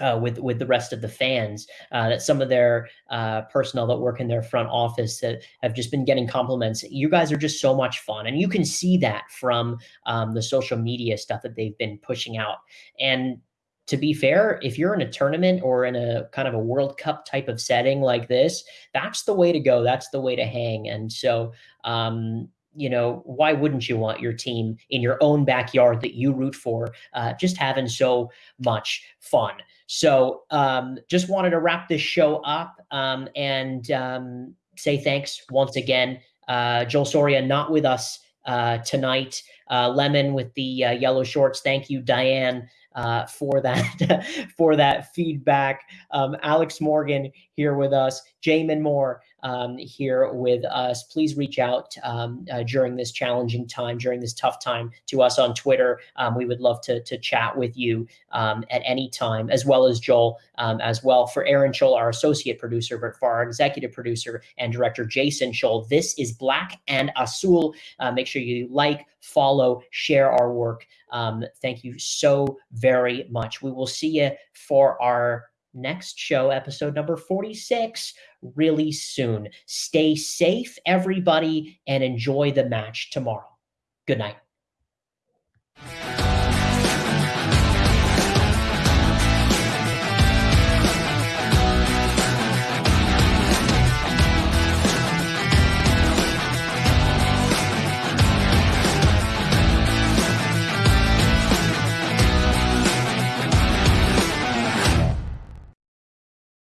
uh, with with the rest of the fans. Uh, that some of their uh, personnel that work in their front office that have just been getting compliments. You guys are just so much fun, and you can see that from um, the social media stuff that they've been pushing out. And to be fair, if you're in a tournament or in a kind of a World Cup type of setting like this, that's the way to go. That's the way to hang. And so. Um, you know, why wouldn't you want your team in your own backyard that you root for, uh, just having so much fun? So um, just wanted to wrap this show up um, and um, say thanks once again. Uh, Joel Soria not with us uh, tonight. Uh, Lemon with the uh, yellow shorts. Thank you, Diane. Uh, for that for that feedback. Um, Alex Morgan here with us, Jamin Moore um, here with us. Please reach out um, uh, during this challenging time, during this tough time, to us on Twitter. Um, we would love to to chat with you um, at any time, as well as Joel um, as well. For Aaron Scholl, our associate producer, but for our executive producer and director Jason Scholl, this is Black and Azul. Uh, make sure you like, follow, share our work. Um, thank you so very much. We will see you for our next show, episode number 46, really soon. Stay safe, everybody, and enjoy the match tomorrow. Good night.